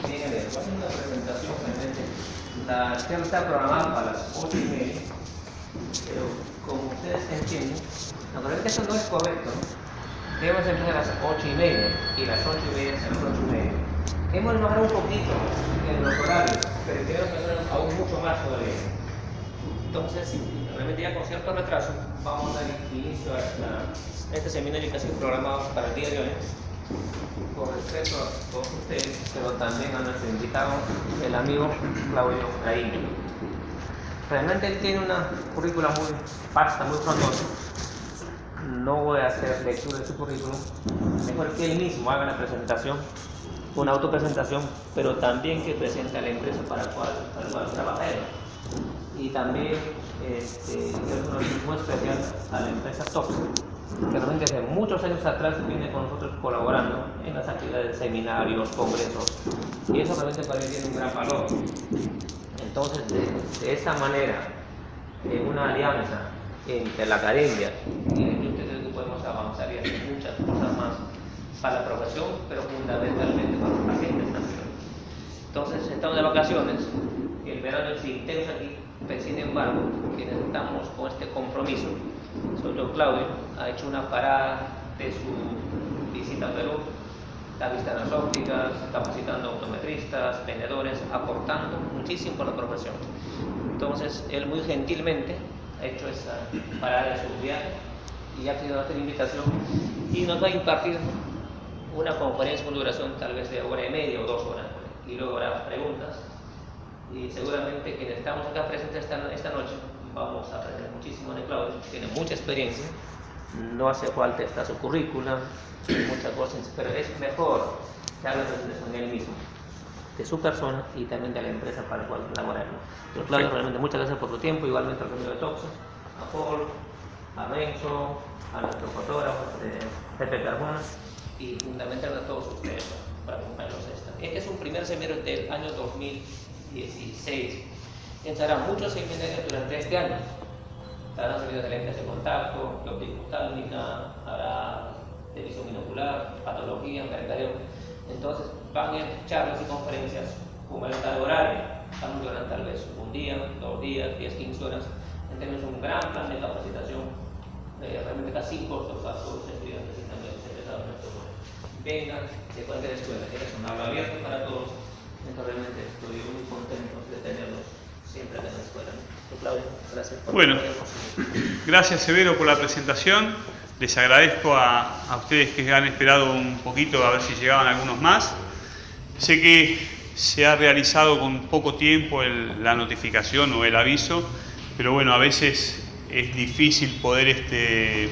Voy a hacer una presentación realmente. La charla está programada para las 8 y media, pero como ustedes entienden, naturalmente eso no es correcto. Debemos empezar a las 8 y media y las 8 y media a las 8 y media. Hemos mejorado un poquito en los horarios, pero queremos mejorar aún mucho más todavía. Entonces, realmente ya con cierto retraso, vamos a dar inicio a esta- a este seminario que ha sido programado para el día de hoy con respeto a todos ustedes, pero también a nuestro invitado, el amigo Claudio Caín. Realmente él tiene una currícula muy vasta, muy frondosa. No voy a hacer lectura de su currículum. Mejor que él mismo haga la presentación, una autopresentación, pero también que presente a la empresa para la cual, para cual trabaja él. Y también este, hacer un muy especial a la empresa Tox, que realmente desde muchos años atrás viene con nosotros colaborando en las actividades de seminarios, congresos, y eso realmente para mí tiene un gran valor. Entonces, de, de esa manera, en una alianza entre la academia y la industria, creo que podemos avanzar y hacer muchas cosas más para la profesión, pero fundamentalmente para los pacientes también. Entonces, estamos de vacaciones, el verano es intenso aquí, pero sin embargo, estamos con este compromiso, todo Claudio, ha hecho una parada de su visita a Perú, está visitando las ópticas, capacitando optometristas, vendedores, aportando muchísimo por la profesión. Entonces, él muy gentilmente ha hecho esa parada de su viaje y ha querido hacer invitación y nos va a impartir una conferencia con duración tal vez de hora y media o dos horas y luego habrá preguntas y seguramente quienes estamos acá presentes esta, esta noche vamos a aprender muchísimo de Claudio, tiene mucha experiencia, no hace falta estar su currícula, muchas cosas, pero es mejor que haga la presentación él mismo, de su persona y también de la empresa para la cual labora. ¿no? Pero Claudio, realmente muchas gracias por tu tiempo, igualmente al amigo de Toxo, a Paul, a Renzo, a nuestro fotógrafo, eh, Pepe Carmona y fundamentalmente a todos ustedes para acompañarnos. Este es un primer seminario del año 2016. Pensarán muchos seminarios durante este año. Estarán servidos de lentes de contacto, de óptica oftálmica, habrá de visión binocular, patología, mercadeo. Entonces van a charlas y conferencias como el estado horario. Estamos durante tal vez un día, dos días, 10, 15 horas. Tenemos un gran plan de capacitación, eh, realmente casi sin costo para todos los estudiantes y también los curso. Vengan de cualquier escuela, que es un aula abierto para todos. Entonces realmente estoy muy contento de tenerlos siempre acá en la escuela. Claudio, gracias por Bueno. Gracias Severo por la presentación. Les agradezco a, a ustedes que han esperado un poquito a ver si llegaban algunos más. Sé que se ha realizado con poco tiempo el- la notificación o el aviso, pero bueno, a veces es difícil poder este,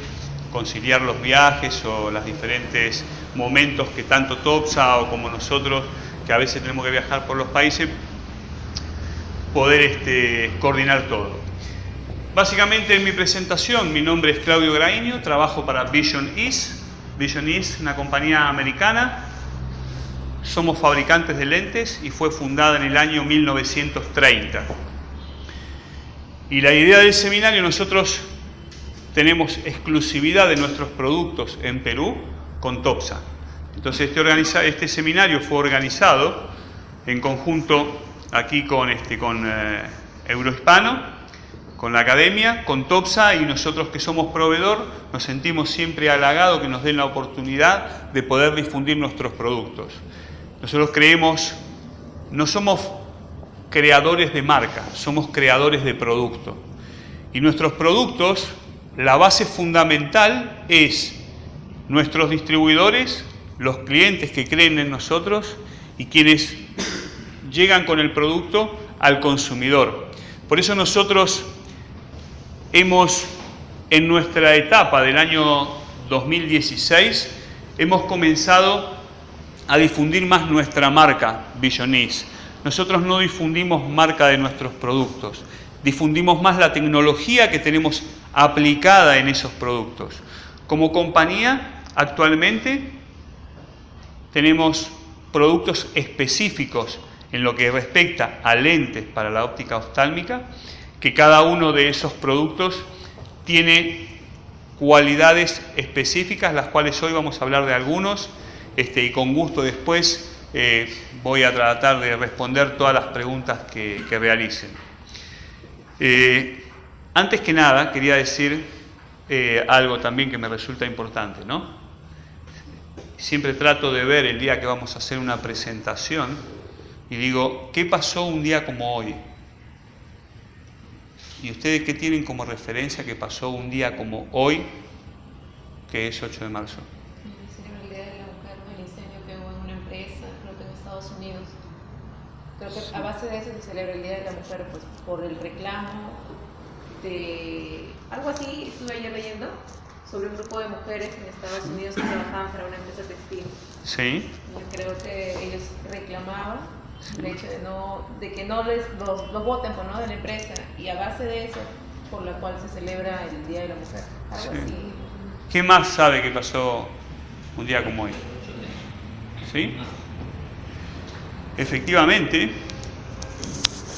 conciliar los viajes o los diferentes momentos que tanto TOPSA o como nosotros, que a veces tenemos que viajar por los países, poder este, coordinar todo. Básicamente en mi presentación, mi nombre es Claudio Graíño, trabajo para Vision East. Vision East, una compañía americana. Somos fabricantes de lentes y fue fundada en el año 1930. Y la idea del seminario, nosotros tenemos exclusividad de nuestros productos en Perú con TOPSA. Entonces este, este seminario fue organizado en conjunto aquí con, este, con eh, Eurohispano, con la academia, con TOPSA y nosotros que somos proveedor nos sentimos siempre halagados que nos den la oportunidad de poder difundir nuestros productos. Nosotros creemos, no somos creadores de marca, somos creadores de producto. Y nuestros productos, la base fundamental es nuestros distribuidores, los clientes que creen en nosotros y quienes llegan con el producto al consumidor. Por eso nosotros hemos, en nuestra etapa del año 2016, hemos comenzado a difundir más nuestra marca Visionis. Nosotros no difundimos marca de nuestros productos, difundimos más la tecnología que tenemos aplicada en esos productos. Como compañía, actualmente tenemos productos específicos en lo que respecta a lentes para la óptica oftálmica, que cada uno de esos productos tiene cualidades específicas, las cuales hoy vamos a hablar de algunos, este, y con gusto después eh, voy a tratar de responder todas las preguntas que, realicen. Eh, antes que nada, quería decir eh, algo también que me resulta importante, ¿no? Siempre trato de ver el día que vamos a hacer una presentación y digo, ¿qué pasó un día como hoy? ¿Y ustedes qué tienen como referencia que pasó un día como hoy, que es 8 de marzo? Creo que a base de eso se celebra el Día de la Mujer, pues por el reclamo de algo así, estuve ayer leyendo, sobre un grupo de mujeres en Estados Unidos que trabajaban para una empresa textil. Sí. Yo creo que ellos reclamaban el hecho de, no, de que no les los, voten por, ¿no? de la empresa y a base de eso, por la cual se celebra el Día de la Mujer. Algo así. ¿Qué más sabe que pasó un día como hoy? ¿Sí? Efectivamente,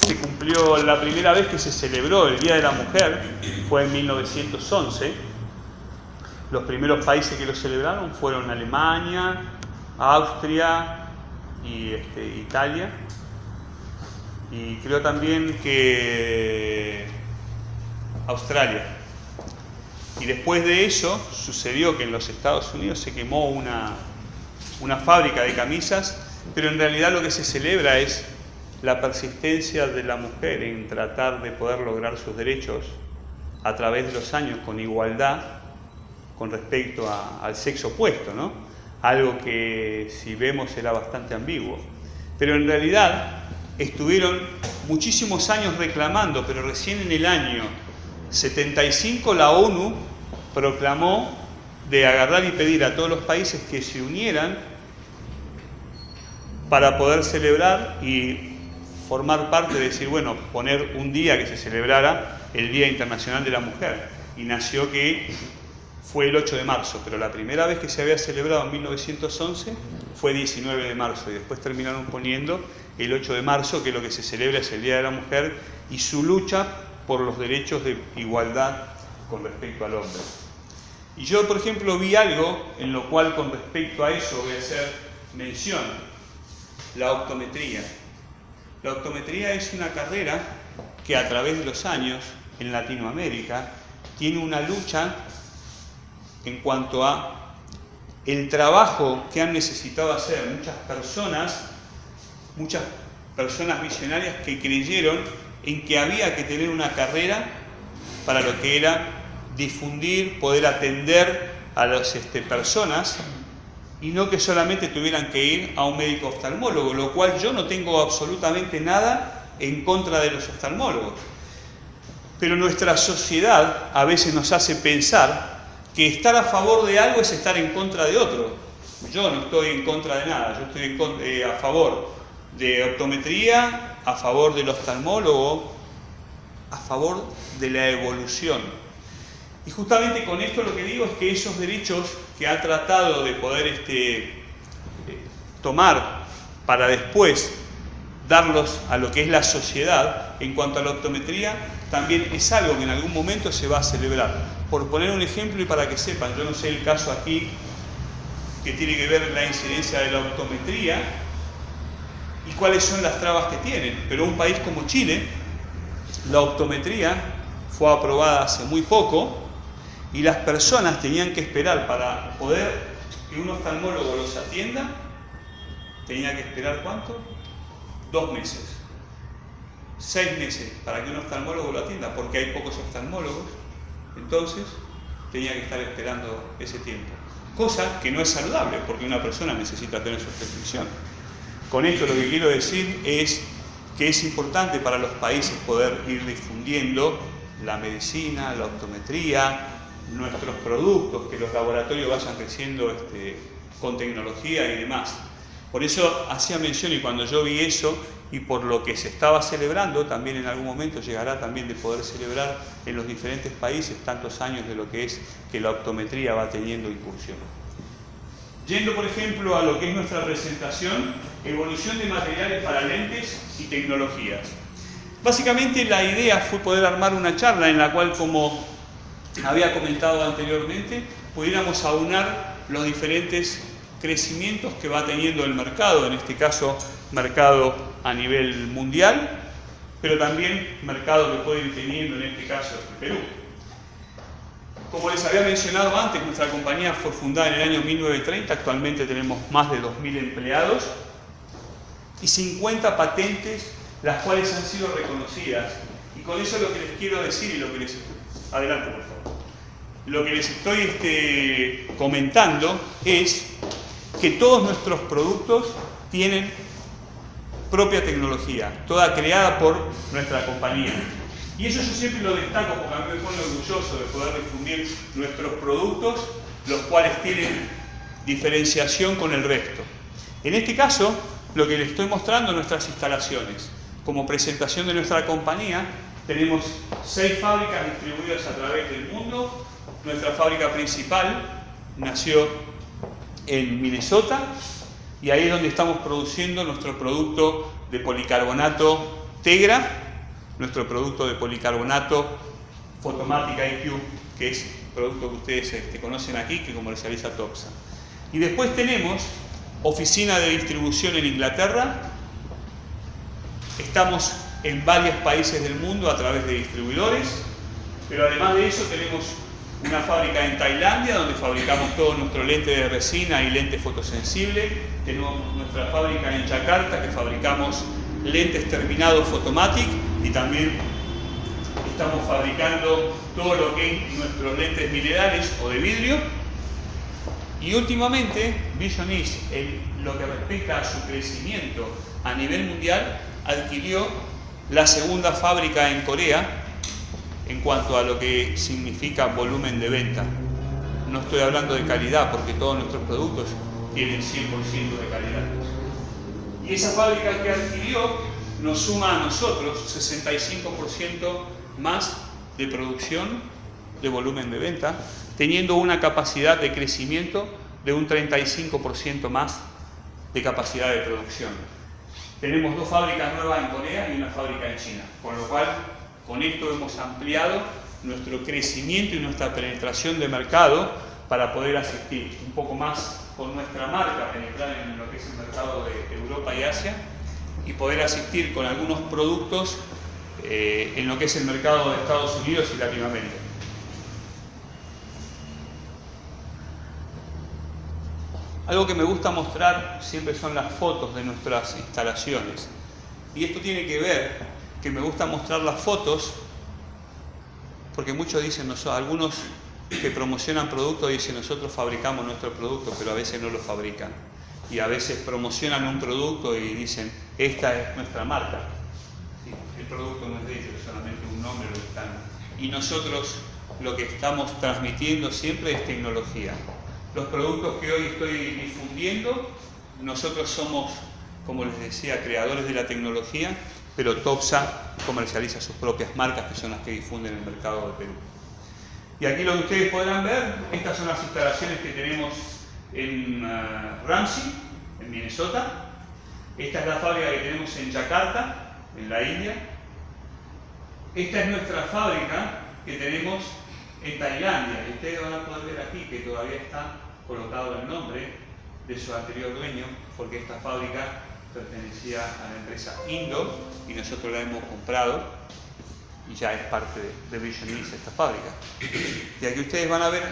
se cumplió la primera vez que se celebró el Día de la Mujer, fue en 1911. Los primeros países que lo celebraron fueron Alemania, Austria y este, Italia. Y creo también que Australia. Y después de eso sucedió que en los Estados Unidos se quemó una, una fábrica de camisas pero en realidad lo que se celebra es la persistencia de la mujer en tratar de poder lograr sus derechos a través de los años con igualdad con respecto al sexo opuesto, ¿no? Algo que si vemos era bastante ambiguo. Pero en realidad estuvieron muchísimos años reclamando, pero recién en el año 75 la ONU proclamó de agarrar y pedir a todos los países que se unieran para poder celebrar y formar parte de decir, bueno, poner un día que se celebrara el Día Internacional de la Mujer. Y nació que fue el 8 de marzo, pero la primera vez que se había celebrado en 1911 fue 19 de marzo y después terminaron poniendo el 8 de marzo, que lo que se celebra es el Día de la Mujer y su lucha por los derechos de igualdad con respecto al hombre. Y yo, por ejemplo, vi algo en lo cual con respecto a eso voy a hacer mención la optometría. La optometría es una carrera que a través de los años en Latinoamérica tiene una lucha en cuanto a el trabajo que han necesitado hacer muchas personas, muchas personas visionarias que creyeron en que había que tener una carrera para lo que era difundir, poder atender a las este, personas y no que solamente tuvieran que ir a un médico oftalmólogo, lo cual yo no tengo absolutamente nada en contra de los oftalmólogos. Pero nuestra sociedad a veces nos hace pensar que estar a favor de algo es estar en contra de otro. Yo no estoy en contra de nada, yo estoy eh, a favor de optometría, a favor del oftalmólogo, a favor de la evolución. Y justamente con esto lo que digo es que esos derechos que ha tratado de poder este, eh, tomar para después darlos a lo que es la sociedad en cuanto a la optometría, también es algo que en algún momento se va a celebrar. Por poner un ejemplo y para que sepan, yo no sé el caso aquí que tiene que ver la incidencia de la optometría y cuáles son las trabas que tienen, pero un país como Chile, la optometría fue aprobada hace muy poco y las personas tenían que esperar para poder que un oftalmólogo los atienda, tenía que esperar cuánto? Dos meses. Seis meses para que un oftalmólogo lo atienda, porque hay pocos oftalmólogos, entonces tenía que estar esperando ese tiempo. Cosa que no es saludable, porque una persona necesita tener su prescripción. Con esto lo que quiero decir es que es importante para los países poder ir difundiendo la medicina, la optometría, nuestros productos, que los laboratorios vayan creciendo este, con tecnología y demás. Por eso hacía mención y cuando yo vi eso y por lo que se estaba celebrando, también en algún momento llegará también de poder celebrar en los diferentes países tantos años de lo que es que la optometría va teniendo incursión. Yendo, por ejemplo, a lo que es nuestra presentación, evolución de materiales para lentes y tecnologías. Básicamente la idea fue poder armar una charla en la cual como había comentado anteriormente, pudiéramos aunar los diferentes crecimientos que va teniendo el mercado, en este caso mercado a nivel mundial, pero también mercado que puede ir teniendo en este caso el Perú. Como les había mencionado antes, nuestra compañía fue fundada en el año 1930, actualmente tenemos más de 2.000 empleados y 50 patentes las cuales han sido reconocidas. Y con eso lo que les quiero decir y lo que les... Adelante, por favor. Lo que les estoy este, comentando es que todos nuestros productos tienen propia tecnología, toda creada por nuestra compañía. Y eso yo siempre lo destaco porque a mí me pone orgulloso de poder difundir nuestros productos, los cuales tienen diferenciación con el resto. En este caso, lo que les estoy mostrando nuestras instalaciones. Como presentación de nuestra compañía, tenemos seis fábricas distribuidas a través del mundo. Nuestra fábrica principal nació en Minnesota y ahí es donde estamos produciendo nuestro producto de policarbonato Tegra, nuestro producto de policarbonato Photomatic IQ, que es el producto que ustedes este, conocen aquí, que comercializa Toxa. Y después tenemos oficina de distribución en Inglaterra, estamos en varios países del mundo a través de distribuidores, pero además de eso tenemos una fábrica en Tailandia donde fabricamos todo nuestro lente de resina y lente fotosensible, tenemos nuestra fábrica en Yakarta que fabricamos lentes terminados Photomatic y también estamos fabricando todo lo que es nuestros lentes minerales o de vidrio. Y últimamente Vision en lo que respecta a su crecimiento a nivel mundial, adquirió la segunda fábrica en Corea en cuanto a lo que significa volumen de venta. No estoy hablando de calidad porque todos nuestros productos tienen 100% de calidad. Y esa fábrica que adquirió nos suma a nosotros 65% más de producción de volumen de venta, teniendo una capacidad de crecimiento de un 35% más de capacidad de producción. Tenemos dos fábricas nuevas en Corea y una fábrica en China, con lo cual con esto hemos ampliado nuestro crecimiento y nuestra penetración de mercado para poder asistir un poco más con nuestra marca, penetrar en lo que es el mercado de Europa y Asia y poder asistir con algunos productos eh, en lo que es el mercado de Estados Unidos y Latinoamérica. Algo que me gusta mostrar siempre son las fotos de nuestras instalaciones. Y esto tiene que ver que me gusta mostrar las fotos porque muchos dicen, algunos que promocionan productos dicen nosotros fabricamos nuestro producto, pero a veces no lo fabrican. Y a veces promocionan un producto y dicen, esta es nuestra marca el producto no es de ellos, solamente un nombre lo están. Y nosotros lo que estamos transmitiendo siempre es tecnología. Los productos que hoy estoy difundiendo, nosotros somos, como les decía, creadores de la tecnología, pero Topsa comercializa sus propias marcas, que son las que difunden el mercado de Perú. Y aquí lo que ustedes podrán ver, estas son las instalaciones que tenemos en uh, Ramsey, en Minnesota. Esta es la fábrica que tenemos en Yakarta, en la India. Esta es nuestra fábrica que tenemos en Tailandia. Y ustedes van a poder ver aquí que todavía está colocado el nombre de su anterior dueño, porque esta fábrica pertenecía a la empresa Indo y nosotros la hemos comprado y ya es parte de, Vision East esta fábrica. Y aquí ustedes van a ver,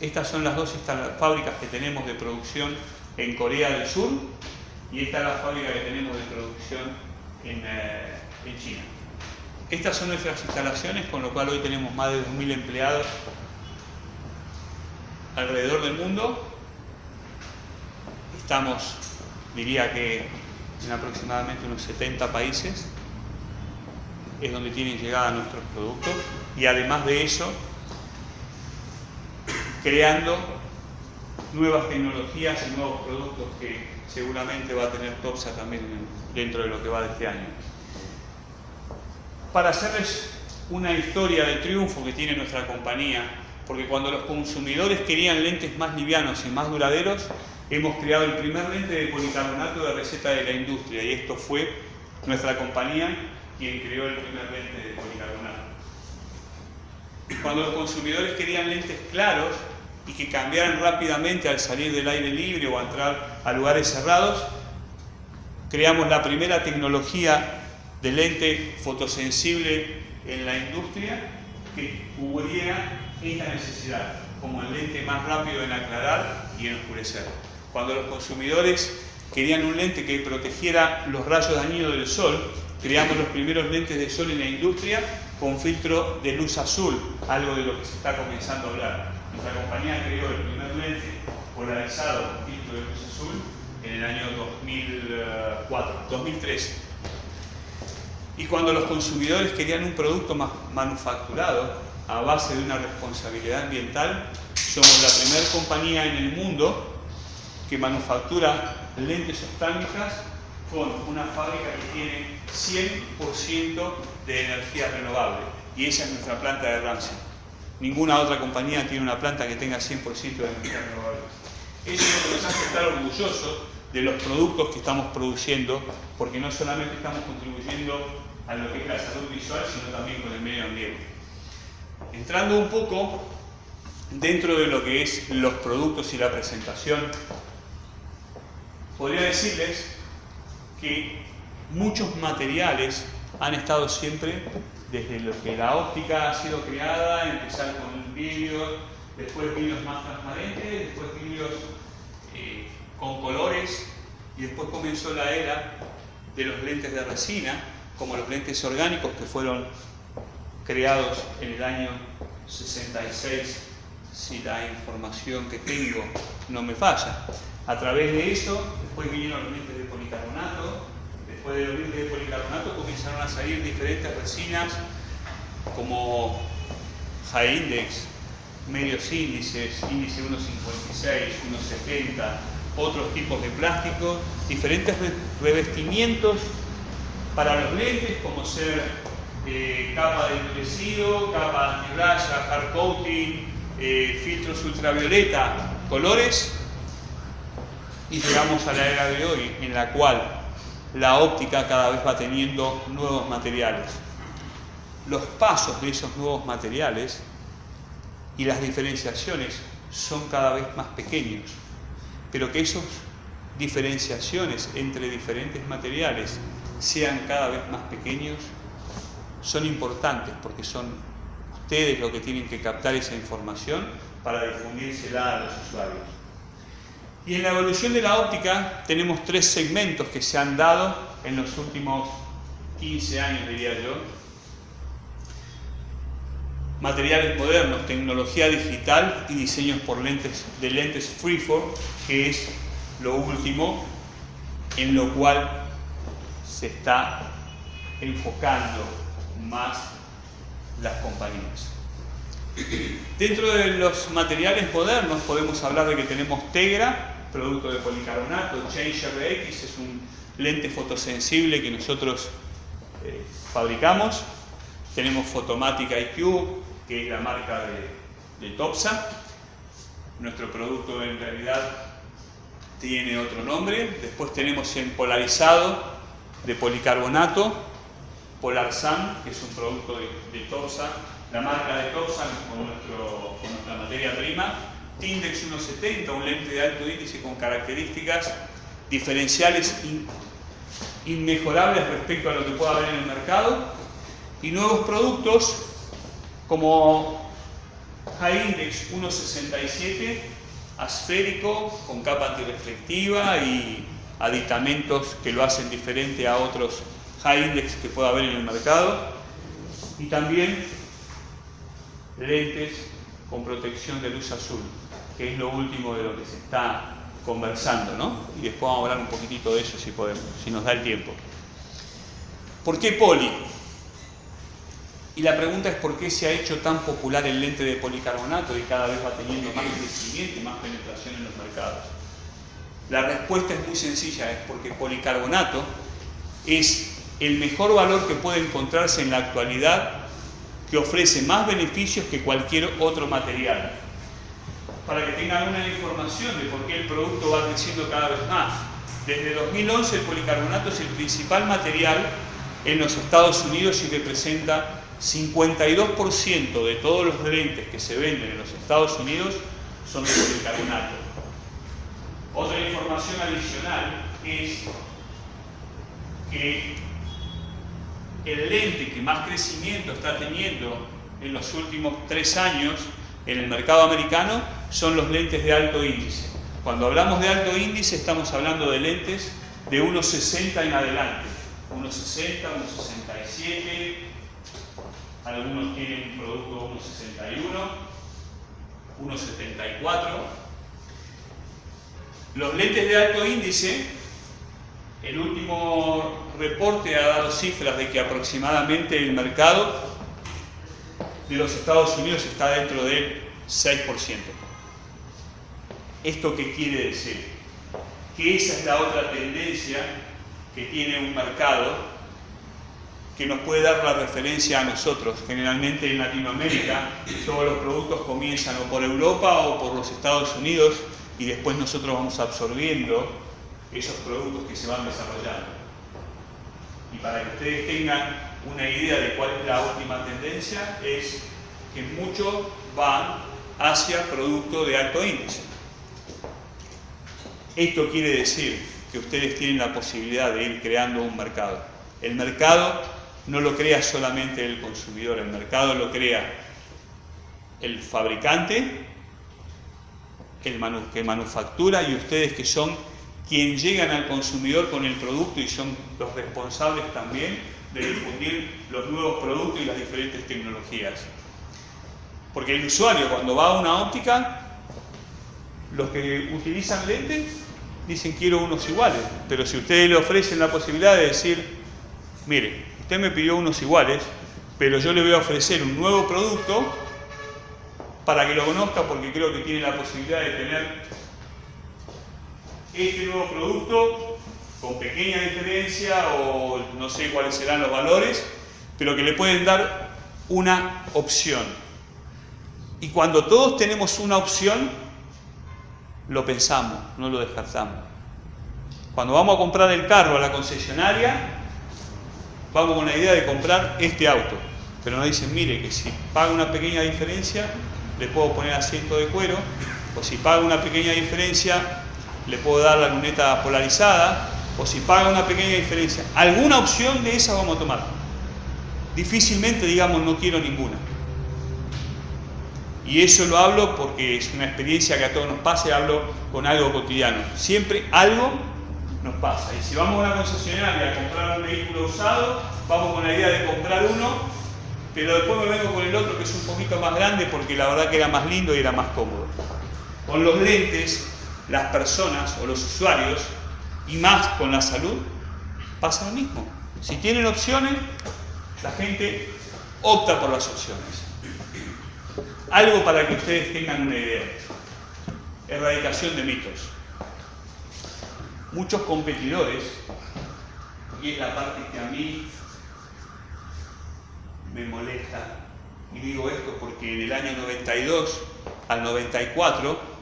estas son las dos fábricas que tenemos de producción en Corea del Sur y esta es la fábrica que tenemos de producción eh, en, China. Estas son nuestras instalaciones, con lo cual hoy tenemos más de 2.000 empleados alrededor del mundo. Estamos, diría que en aproximadamente unos 70 países, es donde tienen llegada nuestros productos y además de eso, creando nuevas tecnologías y nuevos productos que seguramente va a tener Topsa también dentro de lo que va de este año. Para hacerles una historia de triunfo que tiene nuestra compañía, porque cuando los consumidores querían lentes más livianos y más duraderos, hemos creado el primer lente de policarbonato de receta de la industria y esto fue nuestra compañía quien creó el primer lente de policarbonato. Cuando los consumidores querían lentes claros, y que cambiaran rápidamente al salir del aire libre o entrar a lugares cerrados, creamos la primera tecnología de lente fotosensible en la industria que cubriera esta necesidad, como el lente más rápido en aclarar y en oscurecer. Cuando los consumidores querían un lente que protegiera los rayos dañinos del sol, creamos los primeros lentes de sol en la industria con filtro de luz azul, algo de lo que se está comenzando a hablar. Nuestra compañía creó el primer lente polarizado con filtro de luz azul en el año 2004, 2013. Y cuando los consumidores querían un producto más manufacturado a base de una responsabilidad ambiental, somos la primera compañía en el mundo que manufactura lentes oftálmicas con una fábrica que tiene 100% de energía renovable. Y esa es nuestra planta de Ramsey. Ninguna otra compañía tiene una planta que tenga 100% de energía renovable. Eso es lo que nos hace estar orgullosos de los productos que estamos produciendo, porque no solamente estamos contribuyendo a lo que es la salud visual, sino también con el medio ambiente. Entrando un poco dentro de lo que es los productos y la presentación, podría decirles que muchos materiales han estado siempre desde lo que la óptica ha sido creada, empezar con vidrio, después vidrios más transparentes, después vidrios eh, con colores y después comenzó la era de los lentes de resina, como los lentes orgánicos que fueron creados en el año 66, si la información que tengo no me falla. A través de eso, después vinieron los lentes de policarbonato, después de los lentes de policarbonato comenzaron a salir diferentes resinas como high index, medios índices, índice 1.56, 1.70, otros tipos de plástico, diferentes revestimientos para los lentes como ser eh, capa de endurecido, capa antirraya, hard coating, eh, filtros ultravioleta, colores y llegamos a la era de hoy en la cual la óptica cada vez va teniendo nuevos materiales. Los pasos de esos nuevos materiales y las diferenciaciones son cada vez más pequeños, pero que esas diferenciaciones entre diferentes materiales sean cada vez más pequeños son importantes porque son ustedes los que tienen que captar esa información para difundírsela a los usuarios. Y en la evolución de la óptica tenemos tres segmentos que se han dado en los últimos 15 años, diría yo. Materiales modernos, tecnología digital y diseños por lentes de lentes freeform, que es lo último en lo cual se está enfocando más las compañías. Dentro de los materiales modernos podemos hablar de que tenemos Tegra, producto de policarbonato, Change RX es un lente fotosensible que nosotros eh, fabricamos, tenemos Photomatic IQ, que es la marca de, Topsa, nuestro producto en realidad tiene otro nombre, después tenemos en polarizado de policarbonato, Polarsan, que es un producto de, de Topsa, la marca de Topsan con, nuestra materia prima, Tindex 170, un lente de alto índice con características diferenciales inmejorables respecto a lo que pueda haber en el mercado, y nuevos productos como High Index 167, asférico, con capa antireflectiva y aditamentos que lo hacen diferente a otros high index que pueda haber en el mercado. Y también lentes con protección de luz azul, que es lo último de lo que se está conversando, ¿no? Y después vamos a hablar un poquitito de eso si podemos, si nos da el tiempo. ¿Por qué poli? Y la pregunta es por qué se ha hecho tan popular el lente de policarbonato y cada vez va teniendo más crecimiento y más penetración en los mercados. La respuesta es muy sencilla, es porque policarbonato es el mejor valor que puede encontrarse en la actualidad que ofrece más beneficios que cualquier otro material. Para que tengan una información de por qué el producto va creciendo cada vez más. Desde 2011 el policarbonato es el principal material en los Estados Unidos y representa 52% de todos los lentes que se venden en los Estados Unidos son de policarbonato. Otra información adicional es que el lente que más crecimiento está teniendo en los últimos tres años en el mercado americano son los lentes de alto índice. Cuando hablamos de alto índice estamos hablando de lentes de 1,60 en adelante. 1,60, 1,67, algunos tienen un producto 1,61, 1,74. Los lentes de alto índice, el último reporte ha dado cifras de que aproximadamente el mercado de los Estados Unidos está dentro del 6%. ¿Esto qué quiere decir? Que esa es la otra tendencia que tiene un mercado que nos puede dar la referencia a nosotros. Generalmente en Latinoamérica todos los productos comienzan o por Europa o por los Estados Unidos y después nosotros vamos absorbiendo esos productos que se van desarrollando. Y para que ustedes tengan una idea de cuál es la última tendencia, es que muchos van hacia productos de alto índice. Esto quiere decir que ustedes tienen la posibilidad de ir creando un mercado. El mercado no lo crea solamente el consumidor, el mercado lo crea el fabricante, el que manufactura y ustedes que son quienes llegan al consumidor con el producto y son los responsables también de difundir los nuevos productos y las diferentes tecnologías. Porque el usuario cuando va a una óptica, los que utilizan lentes dicen quiero unos iguales, pero si ustedes le ofrecen la posibilidad de decir, mire, usted me pidió unos iguales, pero yo le voy a ofrecer un nuevo producto para que lo conozca porque creo que tiene la posibilidad de tener este nuevo producto con pequeña diferencia o no sé cuáles serán los valores, pero que le pueden dar una opción. Y cuando todos tenemos una opción, lo pensamos, no lo descartamos. Cuando vamos a comprar el carro a la concesionaria, vamos con la idea de comprar este auto. Pero nos dicen, mire, que si paga una pequeña diferencia, le puedo poner asiento de cuero, o si paga una pequeña diferencia, le puedo dar la luneta polarizada, o si paga una pequeña diferencia. Alguna opción de esa vamos a tomar. Difícilmente digamos no quiero ninguna. Y eso lo hablo porque es una experiencia que a todos nos pasa y hablo con algo cotidiano. Siempre algo nos pasa. Y si vamos a una concesionaria a comprar un vehículo usado, vamos con la idea de comprar uno, pero después me vengo con el otro que es un poquito más grande porque la verdad que era más lindo y era más cómodo. Con los lentes, las personas o los usuarios, y más con la salud, pasa lo mismo. Si tienen opciones, la gente opta por las opciones. Algo para que ustedes tengan una idea. Erradicación de mitos. Muchos competidores, y es la parte que a mí me molesta, y digo esto porque en el año 92 al 94,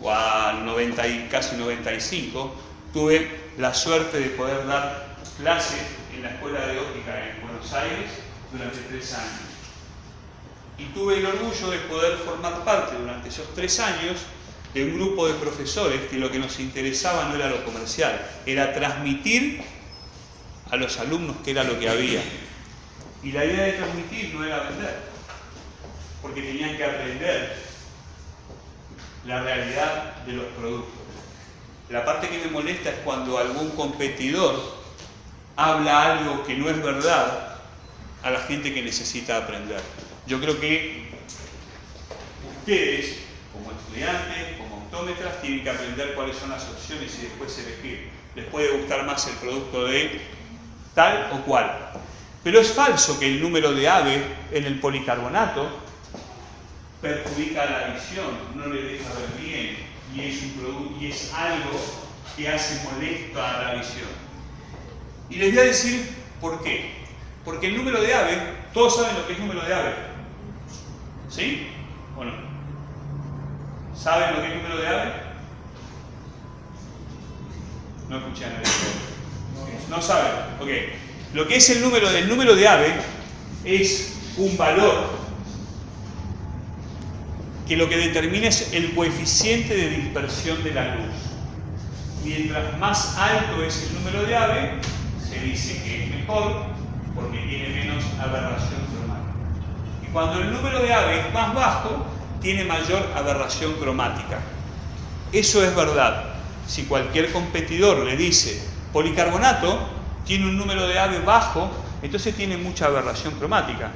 o al 90 y casi 95, tuve la suerte de poder dar clases en la Escuela de Óptica en Buenos Aires durante tres años y tuve el orgullo de poder formar parte durante esos tres años de un grupo de profesores que lo que nos interesaba no era lo comercial, era transmitir a los alumnos qué era lo que había. Y la idea de transmitir no era vender, porque tenían que aprender la realidad de los productos. La parte que me molesta es cuando algún competidor habla algo que no es verdad a la gente que necesita aprender. Yo creo que ustedes, como estudiantes, como optómetras, tienen que aprender cuáles son las opciones y después elegir. Les puede gustar más el producto de tal o cual. Pero es falso que el número de AVE en el policarbonato perjudica la visión, no le deja ver bien y es, un y es algo que hace molesta a la visión. Y les voy a decir por qué. Porque el número de AVE, todos saben lo que es número de AVE. ¿Sí o no? ¿Saben lo que es número de ave? No escuché a nadie. No saben. Ok. Lo que es el número, del número de ave es un valor que lo que determina es el coeficiente de dispersión de la luz. Mientras más alto es el número de ave, se dice que es mejor porque tiene menos aberración cromática. Y cuando el número de ave es más bajo, tiene mayor aberración cromática. Eso es verdad. Si cualquier competidor le dice policarbonato tiene un número de ave bajo, entonces tiene mucha aberración cromática.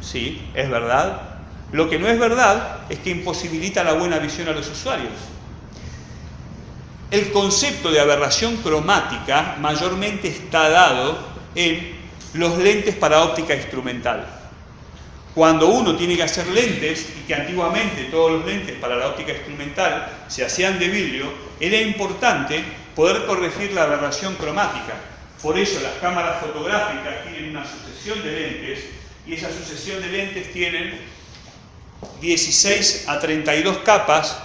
Sí, es verdad. Lo que no es verdad es que imposibilita la buena visión a los usuarios. El concepto de aberración cromática mayormente está dado en los lentes para óptica instrumental. Cuando uno tiene que hacer lentes, y que antiguamente todos los lentes para la óptica instrumental se hacían de vidrio, era importante poder corregir la aberración cromática. Por eso las cámaras fotográficas tienen una sucesión de lentes y esa sucesión de lentes tienen 16 a 32 capas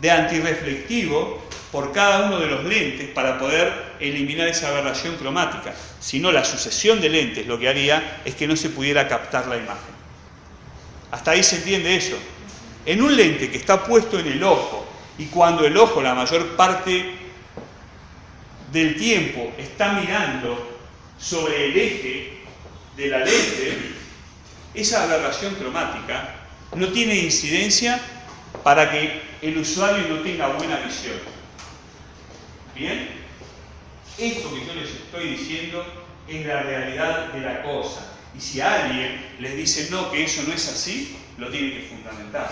de antirreflectivo por cada uno de los lentes para poder eliminar esa aberración cromática. Si no, la sucesión de lentes lo que haría es que no se pudiera captar la imagen. Hasta ahí se entiende eso. En un lente que está puesto en el ojo y cuando el ojo la mayor parte del tiempo está mirando sobre el eje de la lente, esa aberración cromática no tiene incidencia para que el usuario no tenga buena visión. ¿Bien? Esto que yo les estoy diciendo es la realidad de la cosa. Y si alguien les dice no, que eso no es así, lo tiene que fundamentar.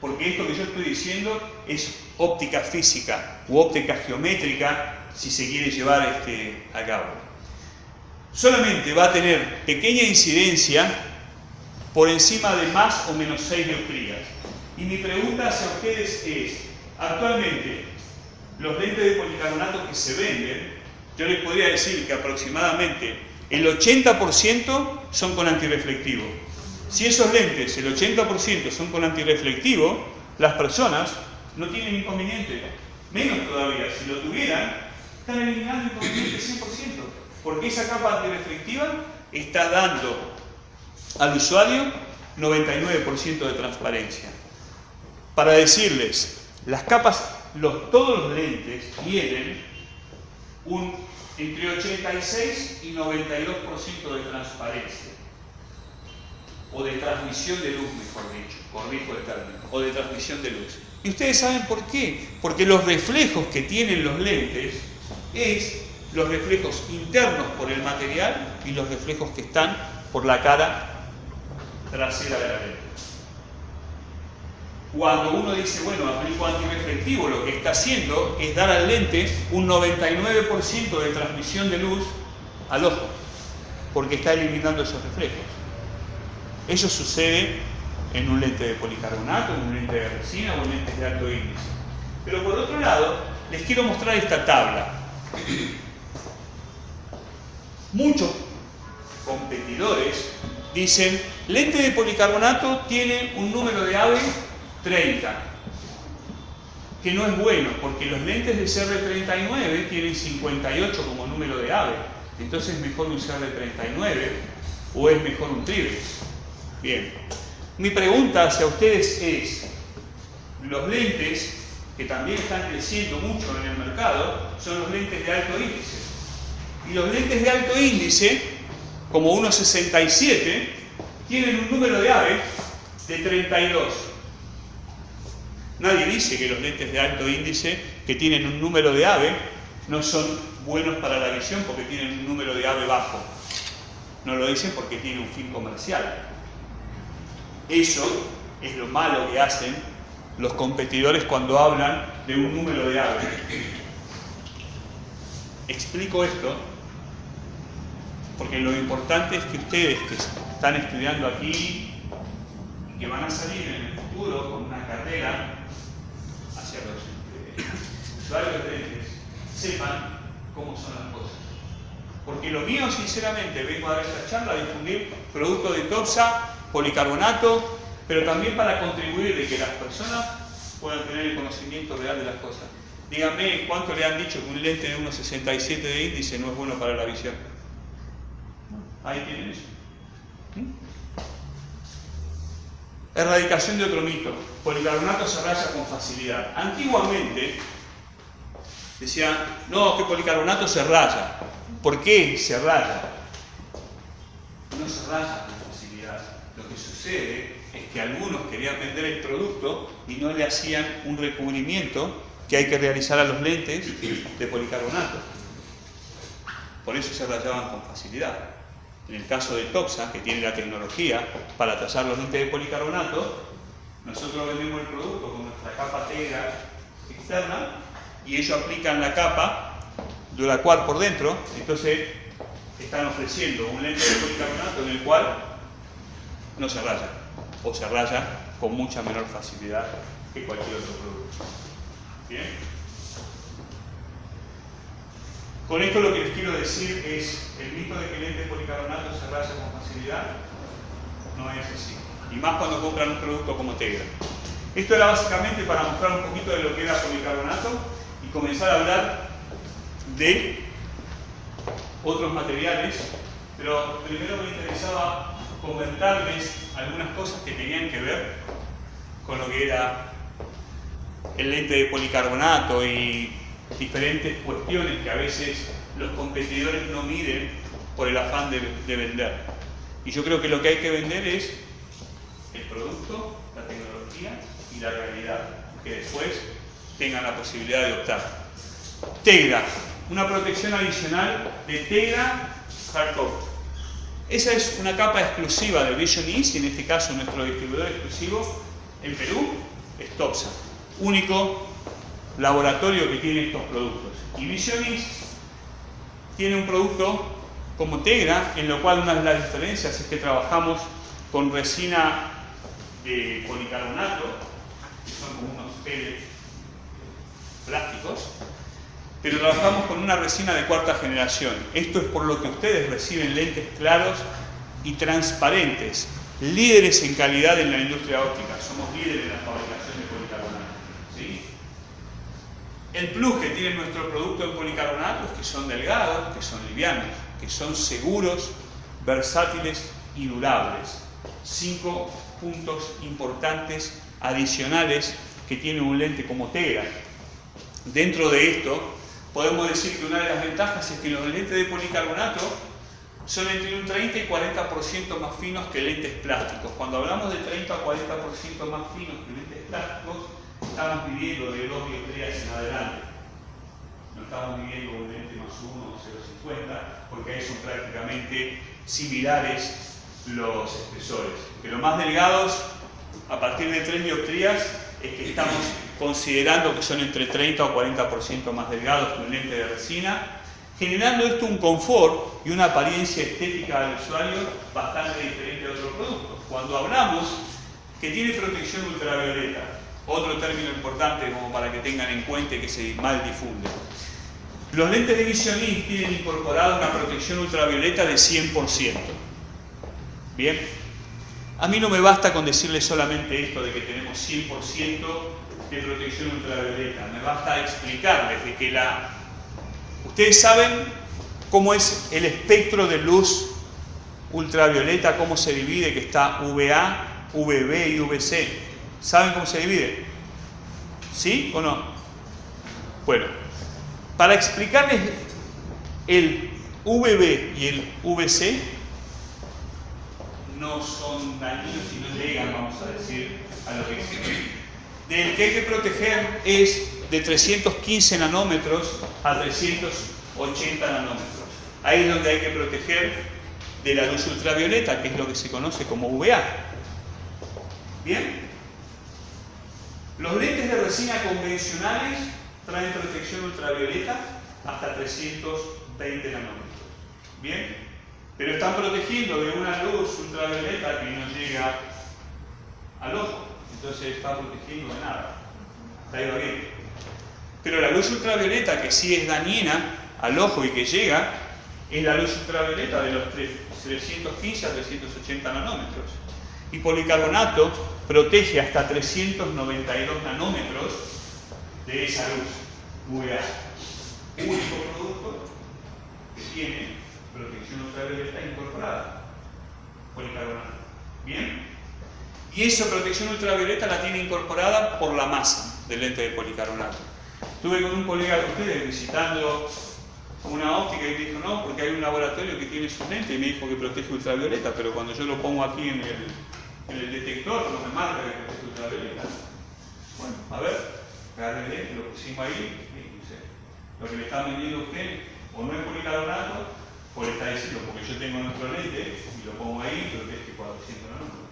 Porque esto que yo estoy diciendo es óptica física u óptica geométrica, si se quiere llevar este, a cabo. Solamente va a tener pequeña incidencia por encima de más o menos 6 dioptrías. Y mi pregunta hacia ustedes es, actualmente, los lentes de policarbonato que se venden, yo les podría decir que aproximadamente el 80% son con antirreflectivo. Si esos lentes, el 80% son con antirreflectivo, las personas no tienen inconveniente. Menos todavía, si lo tuvieran, están eliminando inconveniente 100%. Porque esa capa antirreflectiva está dando al usuario 99% de transparencia. Para decirles, las capas, los, todos los lentes tienen un entre 86 y 92% de transparencia, o de transmisión de luz, mejor dicho, corrijo el término, o de transmisión de luz. Y ustedes saben por qué, porque los reflejos que tienen los lentes es los reflejos internos por el material y los reflejos que están por la cara trasera de la lente. Cuando uno dice, bueno, aplico antirreflectivo, lo que está haciendo es dar al lente un 99% de transmisión de luz al ojo, porque está eliminando esos reflejos. Eso sucede en un lente de policarbonato, en un lente de resina o en lentes de alto índice. Pero por otro lado, les quiero mostrar esta tabla. Muchos competidores dicen, lente de policarbonato tiene un número de AVE 30, que no es bueno, porque los lentes de CR39 tienen 58 como número de AVE, entonces es mejor un CR39 o es mejor un Trivex. Bien, mi pregunta hacia ustedes es, los lentes que también están creciendo mucho en el mercado son los lentes de alto índice. Y los lentes de alto índice, como 1,67, tienen un número de AVE de 32. Nadie dice que los lentes de alto índice que tienen un número de AVE no son buenos para la visión porque tienen un número de AVE bajo. No lo dicen porque tienen un fin comercial. Eso es lo malo que hacen los competidores cuando hablan de un número de AVE. Explico esto porque lo importante es que ustedes que están estudiando aquí y que van a salir en el futuro con una carrera hacia los usuarios de lentes, sepan cómo son las cosas. Porque lo mío, sinceramente, vengo a dar esta charla a difundir productos de TOPSA, policarbonato, pero también para contribuir de que las personas puedan tener el conocimiento real de las cosas. Díganme cuánto le han dicho que un lente de 1,67 de índice no es bueno para la visión. Ahí tienen eso. ¿Mm? Erradicación de otro mito. Policarbonato se raya con facilidad. Antiguamente decían, no, que policarbonato se raya. ¿Por qué se raya? No se raya con facilidad. Lo que sucede es que algunos querían vender el producto y no le hacían un recubrimiento que hay que realizar a los lentes de policarbonato. Por eso se rayaban con facilidad. En el caso de Toxa, que tiene la tecnología para trazar los lentes de policarbonato, nosotros vendemos el producto con nuestra capa tegra externa y ellos aplican la capa Duracuar por dentro, entonces están ofreciendo un lente de policarbonato en el cual no se raya o se raya con mucha menor facilidad que cualquier otro producto. ¿Bien? Con esto lo que les quiero decir es, el mito de que el lente de policarbonato se raya con facilidad no es así. Y más cuando compran un producto como Tegra. Esto era básicamente para mostrar un poquito de lo que era policarbonato y comenzar a hablar de otros materiales, pero primero me interesaba comentarles algunas cosas que tenían que ver con lo que era el lente de policarbonato y diferentes cuestiones que a veces los competidores no miden por el afán de, vender. Y yo creo que lo que hay que vender es el producto, la tecnología y la realidad, que después tengan la posibilidad de optar. Tegra, una protección adicional de Tegra Hardcore. Esa es una capa exclusiva de Vision East, y en este caso nuestro distribuidor exclusivo en Perú es Topsa, único laboratorio que tiene estos productos. Y Visionis tiene un producto como Tegra, en lo cual una de las diferencias es que trabajamos con resina de policarbonato, que son como unos pellets plásticos, pero trabajamos con una resina de cuarta generación. Esto es por lo que ustedes reciben lentes claros y transparentes, líderes en calidad en la industria óptica, somos líderes en la fabricación de. El plus que tiene nuestro producto de policarbonato es que son delgados, que son livianos, que son seguros, versátiles y durables. Cinco puntos importantes adicionales que tiene un lente como Tegra. Dentro de esto, podemos decir que una de las ventajas es que los lentes de policarbonato son entre un 30 y 40% más finos que lentes plásticos. Cuando hablamos de 30 o 40% más finos que lentes plásticos, estamos viviendo de dos dioptrías en adelante. No estamos viviendo un lente más 1 o 0,50, porque ahí son prácticamente similares los espesores. Que los más delgados, a partir de 3 dioptrías, es que estamos considerando que son entre 30 o 40% más delgados que un lente de resina, generando esto un confort y una apariencia estética al usuario bastante diferente a otros productos. Cuando hablamos que tiene protección ultravioleta, otro término importante como para que tengan en cuenta que se mal difunde. Los lentes de Visionis tienen incorporado una protección ultravioleta de 100%. Bien, a mí no me basta con decirles solamente esto de que tenemos 100% de protección ultravioleta. Me basta explicarles de que la... Ustedes saben cómo es el espectro de luz ultravioleta, cómo se divide, que está VA, VB y VC. ¿Saben cómo se divide? ¿Sí o no? Bueno, para explicarles el VB y el VC, no son dañinos y no llegan, vamos a decir, a lo que del que hay que proteger es de 315 nanómetros a 380 nanómetros. Ahí es donde hay que proteger de la luz ultravioleta, que es lo que se conoce como UVA. ¿Bien? Los lentes de resina convencionales traen protección ultravioleta hasta 320 nanómetros. ¿Bien? Pero están protegiendo de una luz ultravioleta que no llega al ojo entonces está protegiendo de nada. Está ido bien. Pero la luz ultravioleta, que sí es dañina al ojo y que llega, es la luz ultravioleta de los 315 a 380 nanómetros. Y policarbonato protege hasta 392 nanómetros de esa luz UVA. Único producto que tiene protección ultravioleta incorporada. Policarbonato. ¿Bien? Y esa protección ultravioleta la tiene incorporada por la masa del lente de policarbonato. Estuve con un colega de ustedes visitando una óptica y me dijo, no, porque hay un laboratorio que tiene su lente y me dijo que protege ultravioleta, pero cuando yo lo pongo aquí en el, el detector no me marca que protege ultravioleta. Bueno, a ver, lente, lo pusimos ahí lo que le está vendiendo a usted o no es policarbonato o le está diciendo, porque yo tengo nuestro lente y lo pongo ahí y protege 400 nanómetros.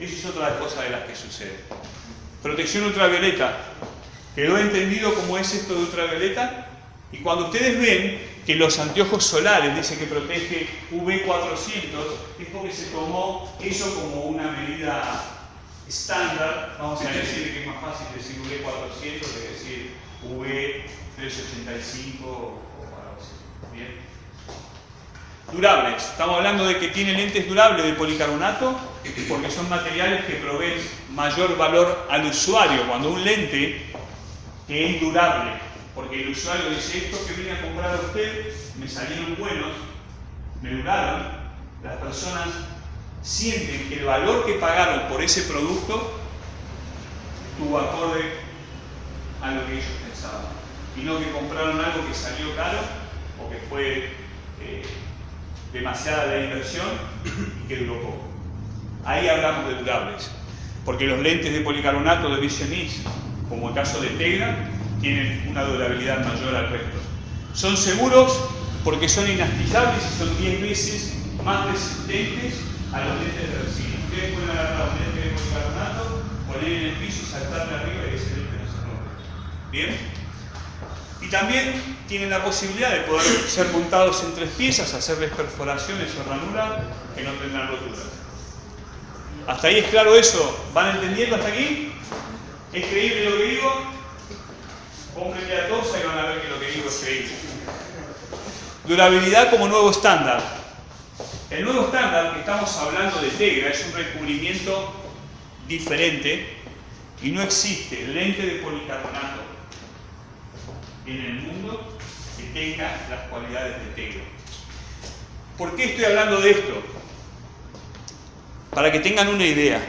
Eso es otra cosa de las que sucede. Protección ultravioleta. ¿Quedó entendido cómo es esto de ultravioleta? Y cuando ustedes ven que los anteojos solares dice que protege UV400, es porque se tomó eso como una medida estándar. Vamos a decir que es más fácil decir UV400 que decir UV385 o algo así. Bien. Durables. Estamos hablando de que tiene lentes durables de policarbonato porque son materiales que proveen mayor valor al usuario. Cuando un lente que es durable, porque el usuario dice esto que vine a comprar a usted, me salieron buenos, me duraron, las personas sienten que el valor que pagaron por ese producto tuvo acorde a lo que ellos pensaban. Y no que compraron algo que salió caro o que fue eh, demasiada la inversión y que duró poco. Ahí hablamos de durables, porque los lentes de policarbonato de Vision como el caso de Tegra, tienen una durabilidad mayor al resto. Son seguros porque son inastillables y son 10 veces más resistentes a los lentes de resina. Ustedes pueden agarrar un lente de policarbonato, poner en el piso, saltarle arriba y ese lente no se rompe. ¿Bien? Y también tienen la posibilidad de poder ser montados en tres piezas, hacerles perforaciones o ranuras que no tendrán roturas. ¿Hasta ahí es claro eso? ¿Van entendiendo hasta aquí? ¿Es creíble lo que digo? Pónganle a todos y van a ver que lo que digo es creíble. Durabilidad como nuevo estándar. El nuevo estándar que estamos hablando de Tegra es un recubrimiento diferente y no existe lente de policarbonato en el mundo que tenga las cualidades de Tegra. ¿Por qué estoy hablando de esto? Para que tengan una idea.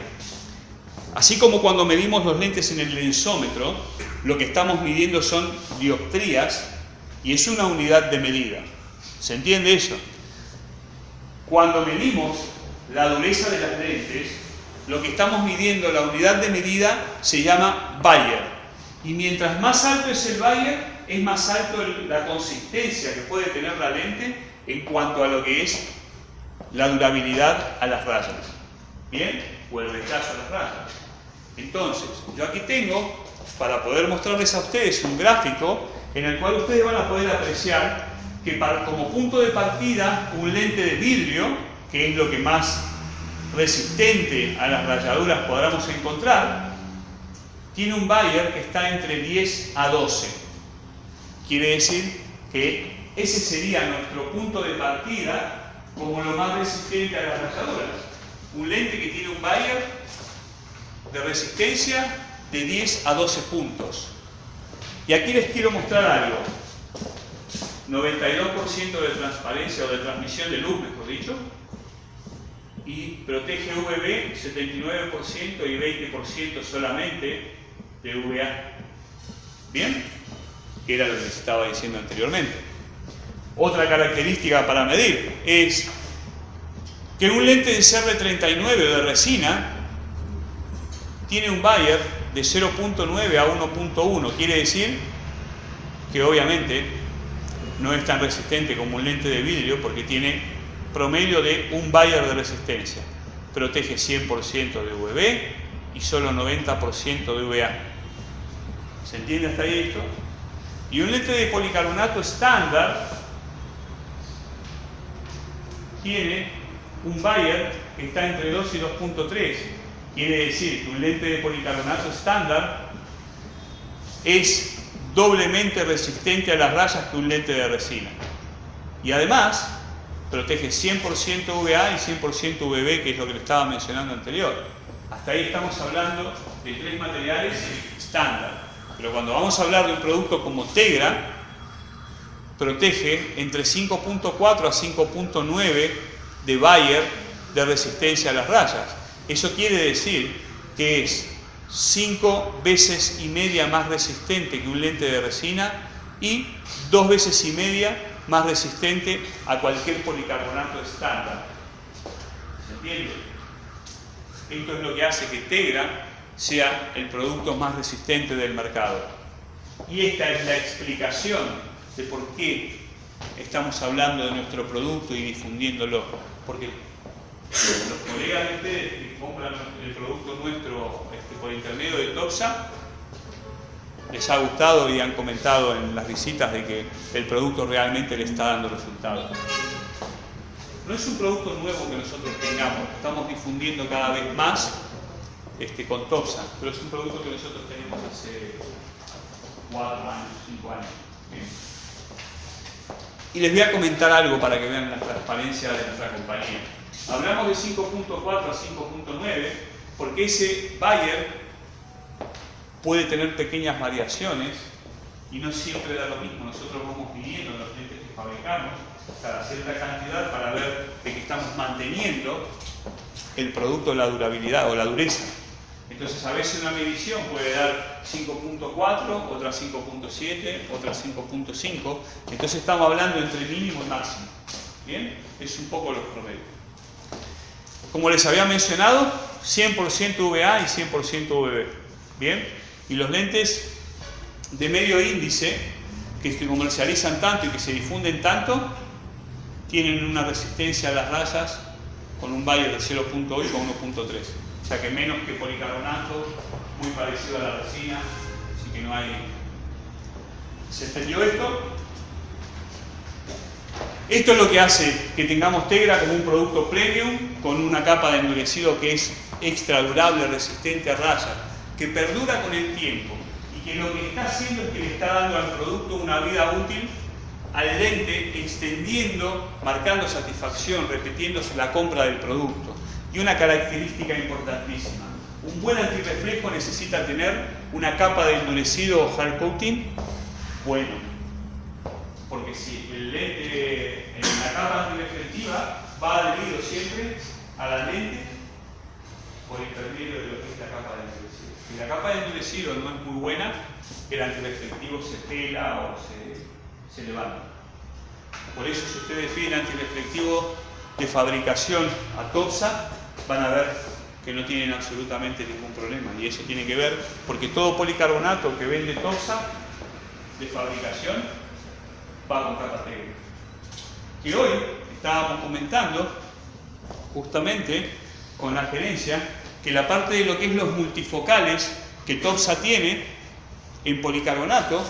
Así como cuando medimos los lentes en el lensómetro, lo que estamos midiendo son dioptrías y es una unidad de medida. ¿Se entiende eso? Cuando medimos la dureza de las lentes, lo que estamos midiendo, la unidad de medida, se llama Bayer. Y mientras más alto es el Bayer, es más alto la consistencia que puede tener la lente en cuanto a lo que es la durabilidad a las rayas. ¿Bien? O el rechazo a las rayas. Entonces, yo aquí tengo, para poder mostrarles a ustedes un gráfico en el cual ustedes van a poder apreciar que como punto de partida un lente de vidrio, que es lo que más resistente a las rayaduras podamos encontrar, tiene un Bayer que está entre 10 a 12. Quiere decir que ese sería nuestro punto de partida como lo más resistente a las rayaduras. Un lente que tiene un Bayer de resistencia de 10 a 12 puntos. Y aquí les quiero mostrar algo. 92% de transparencia o de transmisión de luz, mejor dicho, y protege UVB 79% y 20% solamente de UVA. ¿Bien? que era lo que les estaba diciendo anteriormente. Otra característica para medir es que un lente de CR39 o de resina tiene un Bayer de 0.9 a 1.1, quiere decir que obviamente no es tan resistente como un lente de vidrio porque tiene promedio de un Bayer de resistencia. Protege 100% de UV y solo 90% de UVA. ¿Se entiende hasta ahí esto? Y un lente de policarbonato estándar tiene un Bayer que está entre 2 y 2.3. Quiere decir que un lente de policarbonato estándar es doblemente resistente a las rayas que un lente de resina. Y además protege 100% VA y 100% VB, que es lo que le estaba mencionando anterior. Hasta ahí estamos hablando de tres materiales estándar. Pero cuando vamos a hablar de un producto como Tegra, protege entre 5.4 a 5.9 de Bayer de resistencia a las rayas. Eso quiere decir que es 5 veces y media más resistente que un lente de resina y dos veces y media más resistente a cualquier policarbonato estándar. ¿Se entiende? Esto es lo que hace que Tegra sea el producto más resistente del mercado. Y esta es la explicación de por qué estamos hablando de nuestro producto y difundiéndolo. Porque los colegas de ustedes que compran el producto nuestro este, por intermedio de Toxa, les ha gustado y han comentado en las visitas de que el producto realmente le está dando resultados. No es un producto nuevo que nosotros tengamos, estamos difundiendo cada vez más este, con Toxa, pero es un producto que nosotros tenemos hace 4 años, 5 años. Y les voy a comentar algo para que vean la transparencia de nuestra compañía. Hablamos de 5.4 a 5.9 porque ese Bayer puede tener pequeñas variaciones y no siempre da lo mismo. Nosotros vamos midiendo los lentes que fabricamos cada cierta cantidad para ver de que estamos manteniendo el producto, la durabilidad o la dureza. Entonces a veces una medición puede dar 5.4, otra 5.7, otra 5.5. Entonces estamos hablando entre mínimo y máximo. ¿Bien? Es un poco los promedios. Como les había mencionado, 100% VA y 100% VB. ¿Bien? Y los lentes de medio índice, que se comercializan tanto y que se difunden tanto, tienen una resistencia a las rayas con un Bayer de 0.8 a 1.3. O sea que menos que policarbonato, muy parecido a la resina, así que no hay... ¿Se entendió esto? Esto es lo que hace que tengamos Tegra como un producto premium con una capa de endurecido que es extra durable, resistente a rayas, que perdura con el tiempo y que lo que está haciendo es que le está dando al producto una vida útil al lente, extendiendo, marcando satisfacción, repitiéndose la compra del producto. Y una característica importantísima, un buen antirreflejo necesita tener una capa de endurecido o hard coating bueno, porque si el lente en la capa antirreflectiva va adherido siempre a la lente por intermedio de lo que es la capa de endurecido. Si la capa de endurecido no es muy buena, el antirreflectivo se pela o se, se levanta. Por eso si ustedes piden antirreflectivo de fabricación a Topsa, van a ver que no tienen absolutamente ningún problema. Y eso tiene que ver porque todo policarbonato que vende Topsa de fabricación va con técnica. Y hoy estábamos comentando justamente con la gerencia que la parte de lo que es los multifocales que Topsa tiene en policarbonato,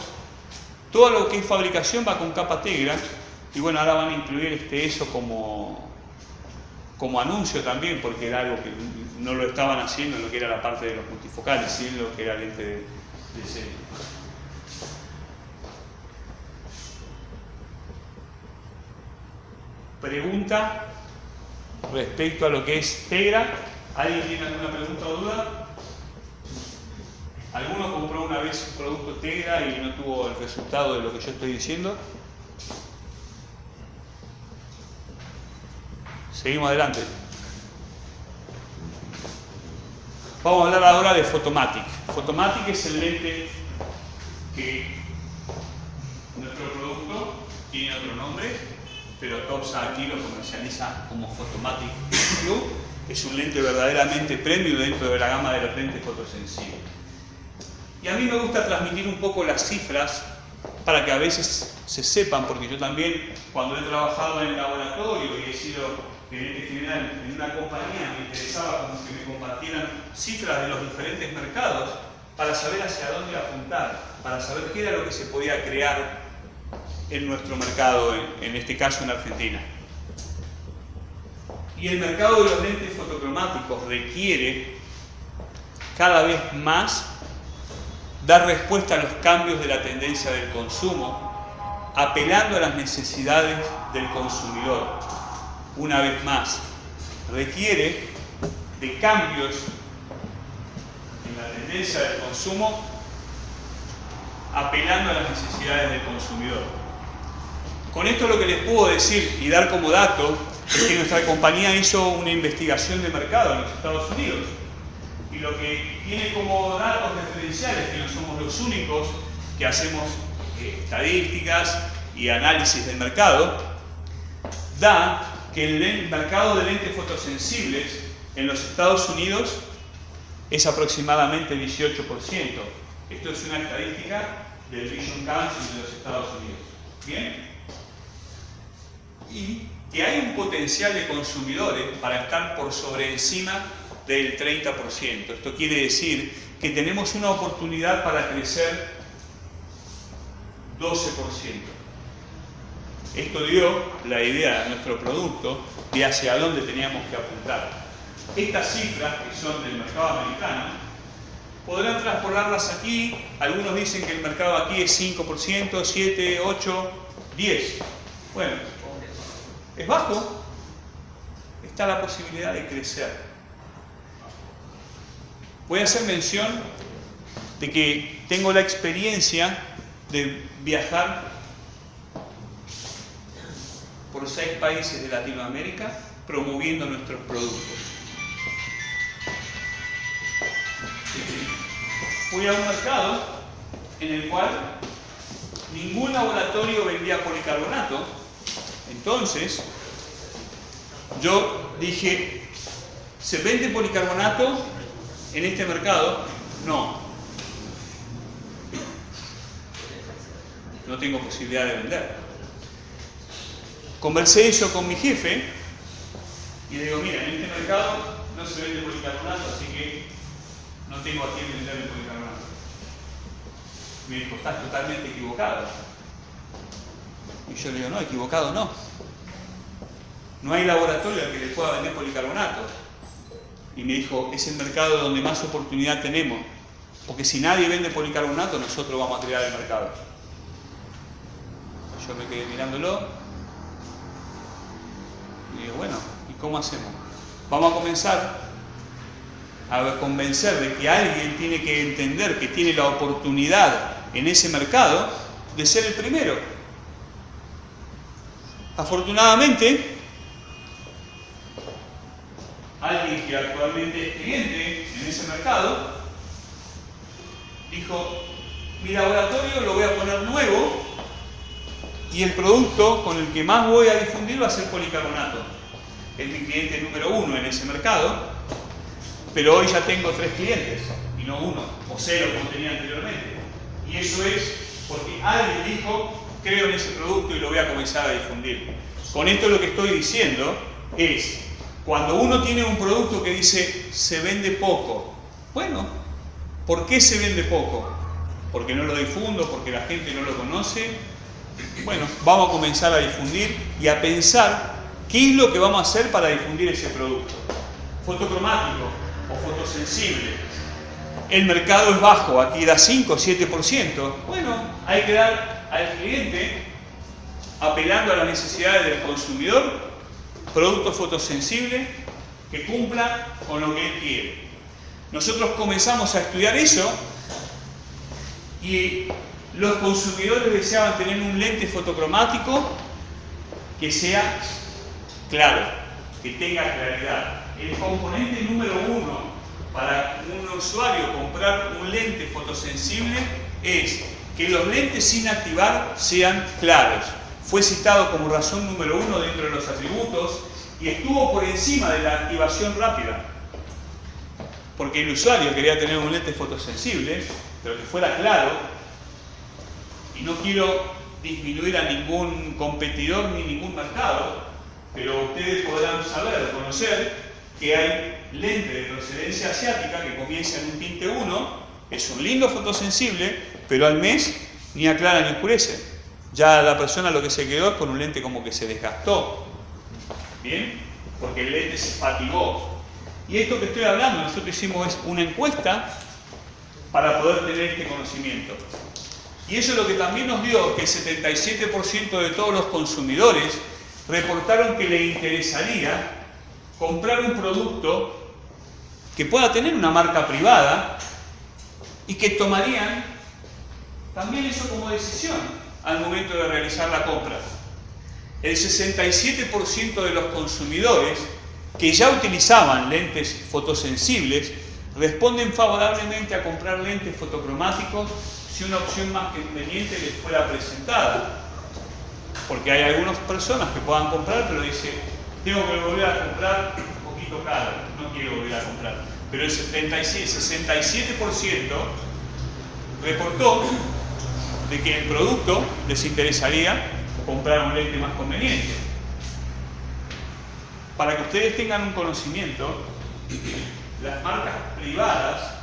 todo lo que es fabricación va con capa tegra y bueno, ahora van a incluir este, eso como, como anuncio también, porque era algo que no lo estaban haciendo en lo que era la parte de los multifocales, sino lo que era lente de, de serie. Pregunta respecto a lo que es Tegra. ¿Alguien tiene alguna pregunta o duda? ¿Alguno compró una vez un producto Tegra y no tuvo el resultado de lo que yo estoy diciendo? Seguimos adelante. Vamos a hablar ahora de Photomatic. Photomatic es el lente que nuestro producto tiene otro nombre, pero Topsa aquí lo comercializa como Photomatic Blue. Es un lente verdaderamente premium dentro de la gama de los lentes fotosensibles. Y a mí me gusta transmitir un poco las cifras para que a veces se sepan, porque yo también cuando he trabajado en el laboratorio y he sido gerente general en una compañía, me interesaba que me compartieran cifras de los diferentes mercados para saber hacia dónde apuntar, para saber qué era lo que se podía crear en nuestro mercado, en, este caso en Argentina. Y el mercado de los lentes fotocromáticos requiere cada vez más dar respuesta a los cambios de la tendencia del consumo, apelando a las necesidades del consumidor. Una vez más, requiere de cambios en la tendencia del consumo, apelando a las necesidades del consumidor. Con esto lo que les puedo decir y dar como dato es que nuestra compañía hizo una investigación de mercado en los Estados Unidos y lo que tiene como datos referenciales, que no somos los únicos que hacemos eh, estadísticas y análisis del mercado, da que el mercado de lentes fotosensibles en los Estados Unidos es aproximadamente 18%. Esto es una estadística del Vision Council de los Estados Unidos. ¿Bien? Y que hay un potencial de consumidores para estar por sobre encima del 30%. Esto quiere decir que tenemos una oportunidad para crecer 12%. Esto dio la idea de nuestro producto de hacia dónde teníamos que apuntar. Estas cifras, que son del mercado americano, podrán transportarlas aquí. Algunos dicen que el mercado aquí es 5%, 7, 8, 10. Bueno, es bajo. Está la posibilidad de crecer. Voy a hacer mención de que tengo la experiencia de viajar por seis países de Latinoamérica promoviendo nuestros productos. Fui a un mercado en el cual ningún laboratorio vendía policarbonato, entonces yo dije, ¿se vende policarbonato en este mercado? No. No tengo posibilidad de vender. Conversé eso con mi jefe y le digo, mira, en este mercado no se vende policarbonato, así que no tengo a quién vender policarbonato. Me dijo, estás totalmente equivocado. Y yo le digo, no, equivocado no. No hay laboratorio al que le pueda vender policarbonato. Y me dijo, es el mercado donde más oportunidad tenemos. Porque si nadie vende policarbonato, nosotros vamos a crear el mercado. Yo me quedé mirándolo y digo, bueno, ¿y cómo hacemos? Vamos a comenzar a convencer de que alguien tiene que entender que tiene la oportunidad en ese mercado de ser el primero. Afortunadamente, alguien que actualmente es cliente en ese mercado dijo, mi laboratorio lo voy a poner nuevo y el producto con el que más voy a difundir va a ser policarbonato. Es mi cliente número uno en ese mercado, pero hoy ya tengo tres clientes y no uno, o cero como tenía anteriormente. Y eso es porque alguien dijo, creo en ese producto y lo voy a comenzar a difundir. Con esto lo que estoy diciendo es, cuando uno tiene un producto que dice, se vende poco, bueno, ¿por qué se vende poco? Porque no lo difundo, porque la gente no lo conoce, bueno, vamos a comenzar a difundir y a pensar qué es lo que vamos a hacer para difundir ese producto. Fotocromático o fotosensible. El mercado es bajo, aquí da 5 o 7%. Bueno, hay que dar al cliente, apelando a las necesidades del consumidor, productos fotosensibles que cumplan con lo que él quiere. Nosotros comenzamos a estudiar eso y los consumidores deseaban tener un lente fotocromático que sea claro, que tenga claridad. El componente número uno para un usuario comprar un lente fotosensible es que los lentes sin activar sean claros. Fue citado como razón número uno dentro de los atributos y estuvo por encima de la activación rápida. Porque el usuario quería tener un lente fotosensible, pero que fuera claro y no quiero disminuir a ningún competidor ni ningún mercado, pero ustedes podrán saber, conocer que hay lentes de procedencia asiática que comienza en un tinte 1, es un lindo fotosensible, pero al mes ni aclara ni oscurece. Ya la persona lo que se quedó es con un lente como que se desgastó. ¿Bien? Porque el lente se fatigó. Y esto que estoy hablando, nosotros hicimos una encuesta para poder tener este conocimiento. Y eso es lo que también nos dio que el 77% de todos los consumidores reportaron que le interesaría comprar un producto que pueda tener una marca privada y que tomarían también eso como decisión al momento de realizar la compra. el 67% de los consumidores que ya utilizaban lentes fotosensibles responden favorablemente a comprar lentes fotocromáticos si una opción más conveniente les fuera presentada. Porque hay algunas personas que puedan comprar, pero dicen, tengo que volver a comprar un poquito caro, no quiero volver a comprar. Pero el 67% reportó de que el producto les interesaría comprar un lente más conveniente. Para que ustedes tengan un conocimiento, las marcas privadas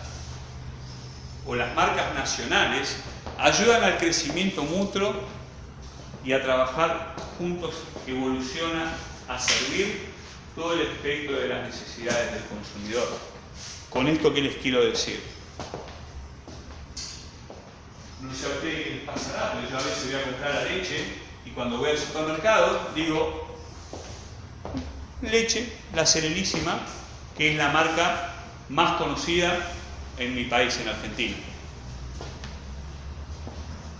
o las marcas nacionales ayudan al crecimiento mutuo y a trabajar juntos evoluciona a servir todo el espectro de las necesidades del consumidor. Con esto, ¿qué les quiero decir? No sé a ustedes qué les pasará, pero yo a veces voy a comprar la leche y cuando voy al supermercado digo, leche, la Serenísima, que es la marca más conocida en mi país, en Argentina.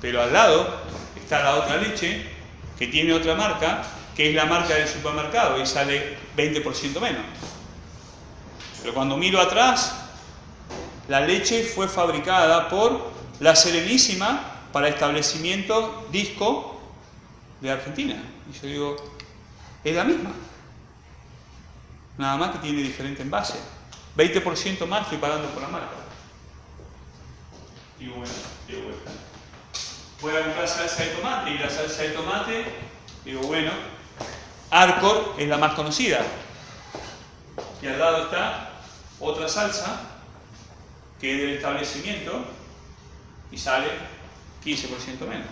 Pero al lado está la otra leche que tiene otra marca, que es la marca del supermercado y sale 20% menos. Pero cuando miro atrás, la leche fue fabricada por la Serenísima para establecimiento disco de Argentina. Y yo digo, es la misma. Nada más que tiene diferente envase. 20% más estoy pagando por la marca. Digo, bueno, digo, bueno. Voy a comprar salsa de tomate y la salsa de tomate, digo, bueno, Arcor es la más conocida. Y al lado está otra salsa que es del establecimiento y sale 15% menos.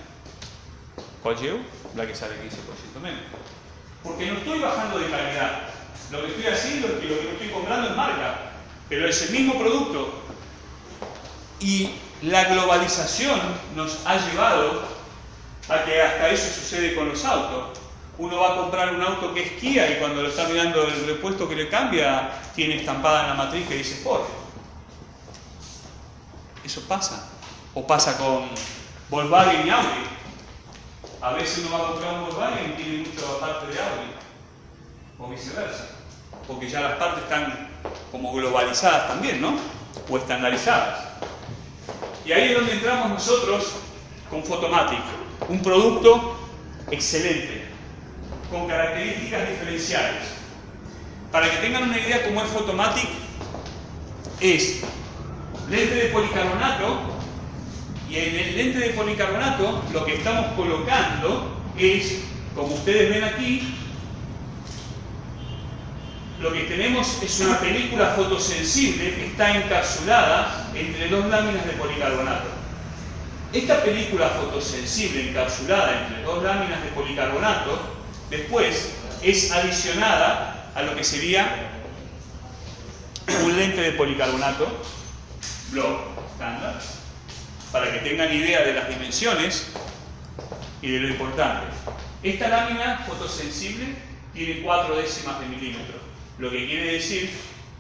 ¿Cuál? La que sale 15% menos. Porque no estoy bajando de calidad. Lo que estoy haciendo es que lo que estoy comprando es marca, pero es el mismo producto. Y la globalización nos ha llevado a que hasta eso sucede con los autos. Uno va a comprar un auto que es Kia y cuando lo está mirando el repuesto que le cambia, tiene estampada en la matriz que dice Ford. Eso pasa. O pasa con Volkswagen y Audi. A veces uno va a comprar un Volkswagen y tiene mucho parte de Audi. O viceversa. Porque ya las partes están como globalizadas también, ¿no? O estandarizadas. Y ahí es donde entramos nosotros con Photomatic. Un producto excelente, con características diferenciales. Para que tengan una idea cómo es Photomatic, es lente de policarbonato y en el lente de policarbonato lo que estamos colocando es, como ustedes ven aquí, lo que tenemos es una película fotosensible que está encapsulada entre dos láminas de policarbonato. Esta película fotosensible encapsulada entre dos láminas de policarbonato después es adicionada a lo que sería un lente de policarbonato block estándar para que tengan idea de las dimensiones y de lo importante. Esta lámina fotosensible tiene cuatro décimas de milímetro lo que quiere decir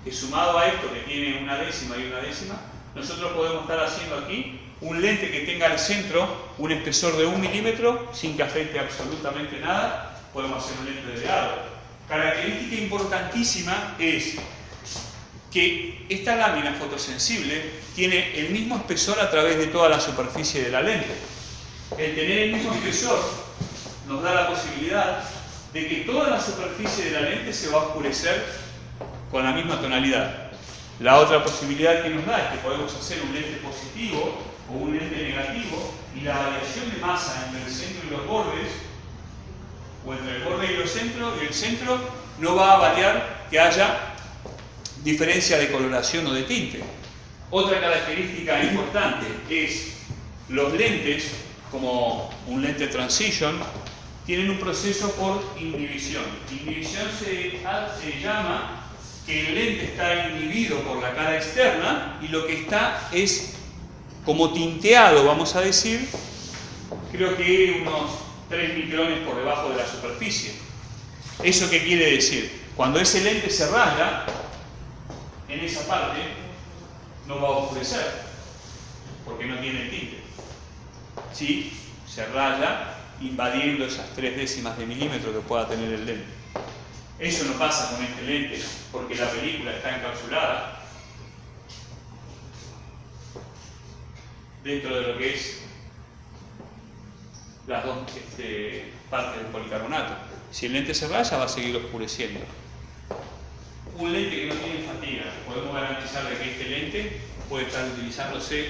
que sumado a esto que tiene una décima y una décima, nosotros podemos estar haciendo aquí un lente que tenga al centro un espesor de un milímetro sin que afecte absolutamente nada, podemos hacer un lente de árbol. Característica importantísima es que esta lámina fotosensible tiene el mismo espesor a través de toda la superficie de la lente. El tener el mismo espesor nos da la posibilidad de que toda la superficie de la lente se va a oscurecer con la misma tonalidad. La otra posibilidad que nos da es que podemos hacer un lente positivo o un lente negativo y la variación de masa entre el centro y los bordes o entre el borde y, los centros, y el centro no va a variar que haya diferencia de coloración o de tinte. Otra característica importante es los lentes, como un lente transition, tienen un proceso por inhibición. Inhibición se, se llama que el lente está inhibido por la cara externa y lo que está es como tinteado, vamos a decir, creo que unos 3 micrones por debajo de la superficie. ¿Eso qué quiere decir? Cuando ese lente se raya, en esa parte no va a oscurecer, porque no tiene tinte. Si se raya, invadiendo esas tres décimas de milímetro que pueda tener el lente. Eso no pasa con este lente, porque la película está encapsulada dentro de lo que es las dos este, partes del policarbonato. Si el lente se raya, va a seguir oscureciendo. Un lente que no tiene fatiga, podemos garantizar que este lente puede estar utilizándose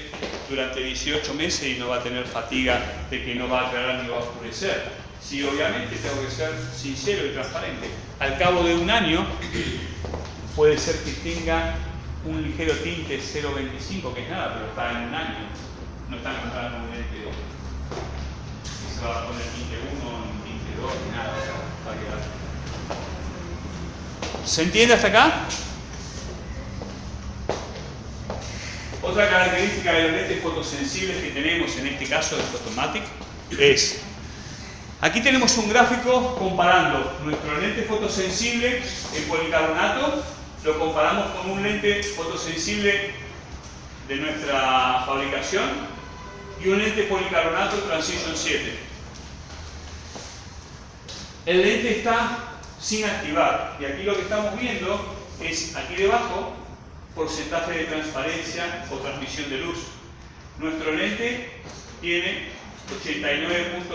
durante 18 meses y no va a tener fatiga de que no va a aclarar ni va a oscurecer. Si obviamente tengo que ser sincero y transparente. Al cabo de un año puede ser que tenga un ligero tinte 0.25, que es nada, pero está en un año. No está encontrando un lente que se va a poner tinte 1, tinte 2, ni nada, va a quedar. ¿Se entiende hasta acá? Otra característica de los lentes fotosensibles que tenemos en este caso de Photomatic es, aquí tenemos un gráfico comparando nuestro lente fotosensible en policarbonato, lo comparamos con un lente fotosensible de nuestra fabricación y un lente policarbonato Transition 7. El lente está sin activar y aquí lo que estamos viendo es aquí debajo porcentaje de transparencia o transmisión de luz. Nuestro lente tiene 89.3%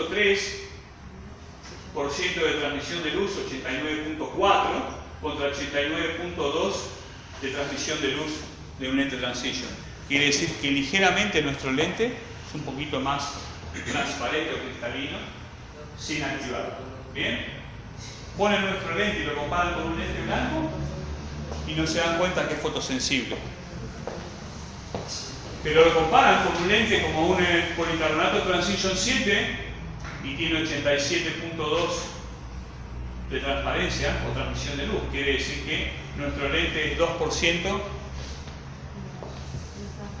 de transmisión de luz, 89.4 contra 89.2 de transmisión de luz de un lente transition. Quiere decir que ligeramente nuestro lente es un poquito más transparente o cristalino sin activar. ¿Bien? Ponen nuestro lente y lo comparan con un lente blanco y no se dan cuenta que es fotosensible. Pero lo comparan con un lente como un eh, policarbonato Transition 7 y tiene 87.2 de transparencia o transmisión de luz. Quiere decir que nuestro lente es 2%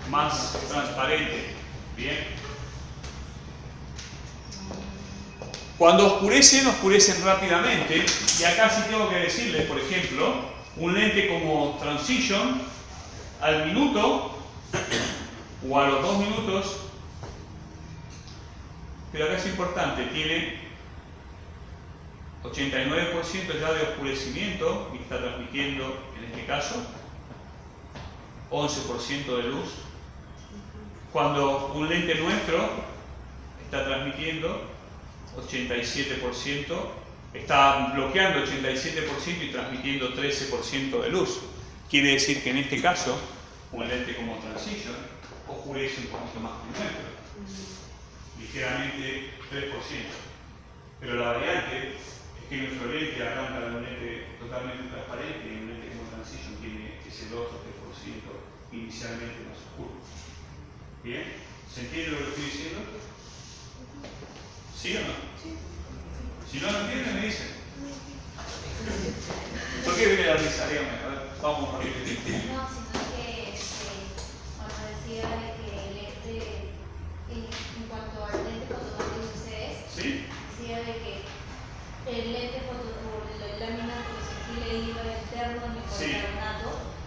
más transparente. Bien. Cuando oscurecen, oscurecen rápidamente. Y acá sí tengo que decirles, por ejemplo, un lente como Transition, al minuto o a los dos minutos, pero acá es importante, tiene 89% ya de oscurecimiento y está transmitiendo, en este caso, 11% de luz. Cuando un lente nuestro está transmitiendo 87% está bloqueando 87% y transmitiendo 13% de luz. Quiere decir que en este caso, un lente como Transition oscurece un poquito más que un metro, ligeramente 3%. Pero la variante es que nuestro lente arranca de un lente totalmente transparente y un lente como Transition tiene ese 2 o 3% inicialmente más oscuro. ¿Bien? ¿Se entiende lo que estoy diciendo? ¿Sí o no? Si no lo entienden, me dicen. ¿Por qué viene la risa? Dígame, a ver, vamos a. No, sino que este, cuando decía que el lente, en, cuanto al lente fotomático de ustedes, ¿Sí? decía de que el lente foto, o la lámina fotosensible iba interno en el. Sí.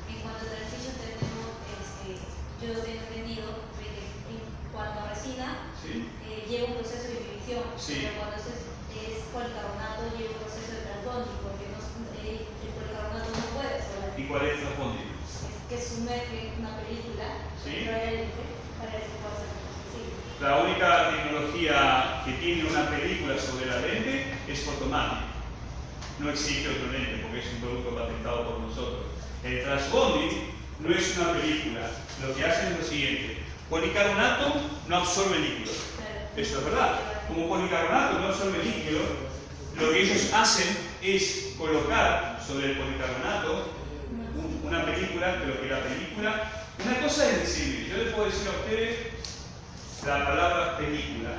En cuanto a transición tenemos, este, yo tengo entendido de que en cuanto a resina, ¿Sí? eh, lleva un proceso de inhibición. Sí. Pero cuando es es policarbonato y el proceso de transbonding, porque no, eh, el policarbonato no puede solar. ¿Y cuál es el transbonding? Es que sumerge una película ¿Sí? para que pueda ser La única tecnología que tiene una película sobre la lente es Photomatic. No existe otro lente porque es un producto patentado por nosotros. El transbonding no es una película. Lo que hacen es lo siguiente. Policarbonato no absorbe líquido. Eso es verdad como policarbonato no absorbe líquido, lo que ellos hacen es colocar sobre el policarbonato una película, pero que la película, una cosa es decir, yo les puedo decir a ustedes la palabra película.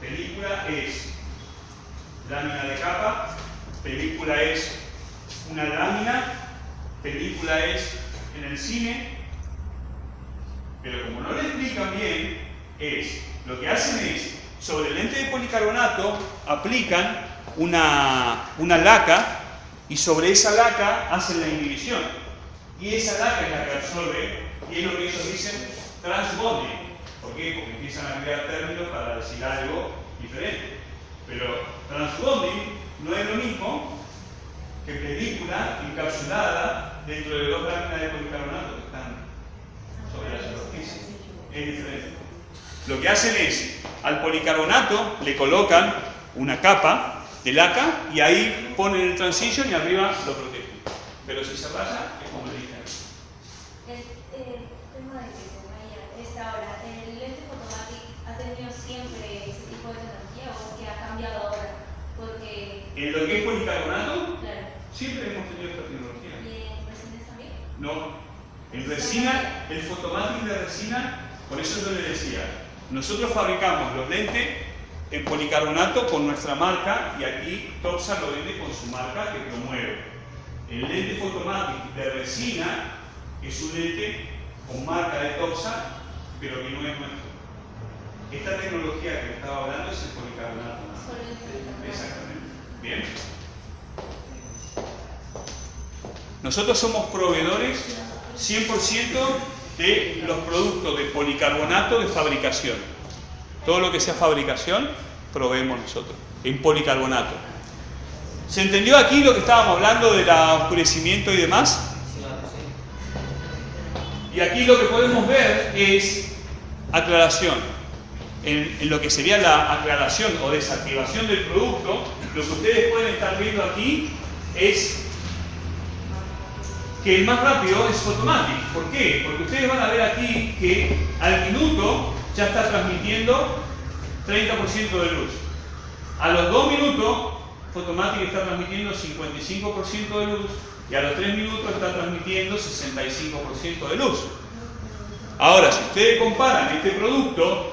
Película es lámina de capa, película es una lámina, película es en el cine, pero como no le explican bien, es, lo que hacen es sobre el lente de policarbonato aplican una, una laca y sobre esa laca hacen la inhibición. Y esa laca es la que absorbe, y es lo que ellos dicen transbonding. ¿Por qué? Porque empiezan a crear términos para decir algo diferente. Pero transbonding no es lo mismo que película encapsulada dentro de dos láminas de policarbonato que están sobre la superficie. Es diferente. Lo que hacen es, al policarbonato le colocan una capa de laca y ahí ponen el transition y arriba lo protegen. Pero si se raya, es como le dije. El, tema de que se esta hora, ¿el lente fotomático ha tenido siempre ese tipo de tecnología o es que ha cambiado ahora? Porque, En lo que es policarbonato, claro, siempre hemos tenido esta tecnología. ¿y en resines también? No. En resina, el fotomático de resina, por eso yo le decía, nosotros fabricamos los lentes en policarbonato con nuestra marca y aquí Toxa lo vende con su marca que promueve. El lente fotomático de resina es un lente con marca de Toxa, pero que no es nuestro. Esta tecnología que estaba hablando es el policarbonato. ¿no? Solo el policarbonato. Exactamente. Bien. Nosotros somos proveedores 100% de los productos de policarbonato de fabricación. Todo lo que sea fabricación, proveemos nosotros, en policarbonato. ¿Se entendió aquí lo que estábamos hablando del oscurecimiento y demás? Y aquí lo que podemos ver es aclaración. En, en lo que sería la aclaración o desactivación del producto, lo que ustedes pueden estar viendo aquí es que el más rápido es Photomatic. ¿Por qué? Porque ustedes van a ver aquí que al minuto ya está transmitiendo 30% de luz. A los 2 minutos, Photomatic está transmitiendo 55% de luz y a los 3 minutos está transmitiendo 65% de luz. Ahora, si ustedes comparan este producto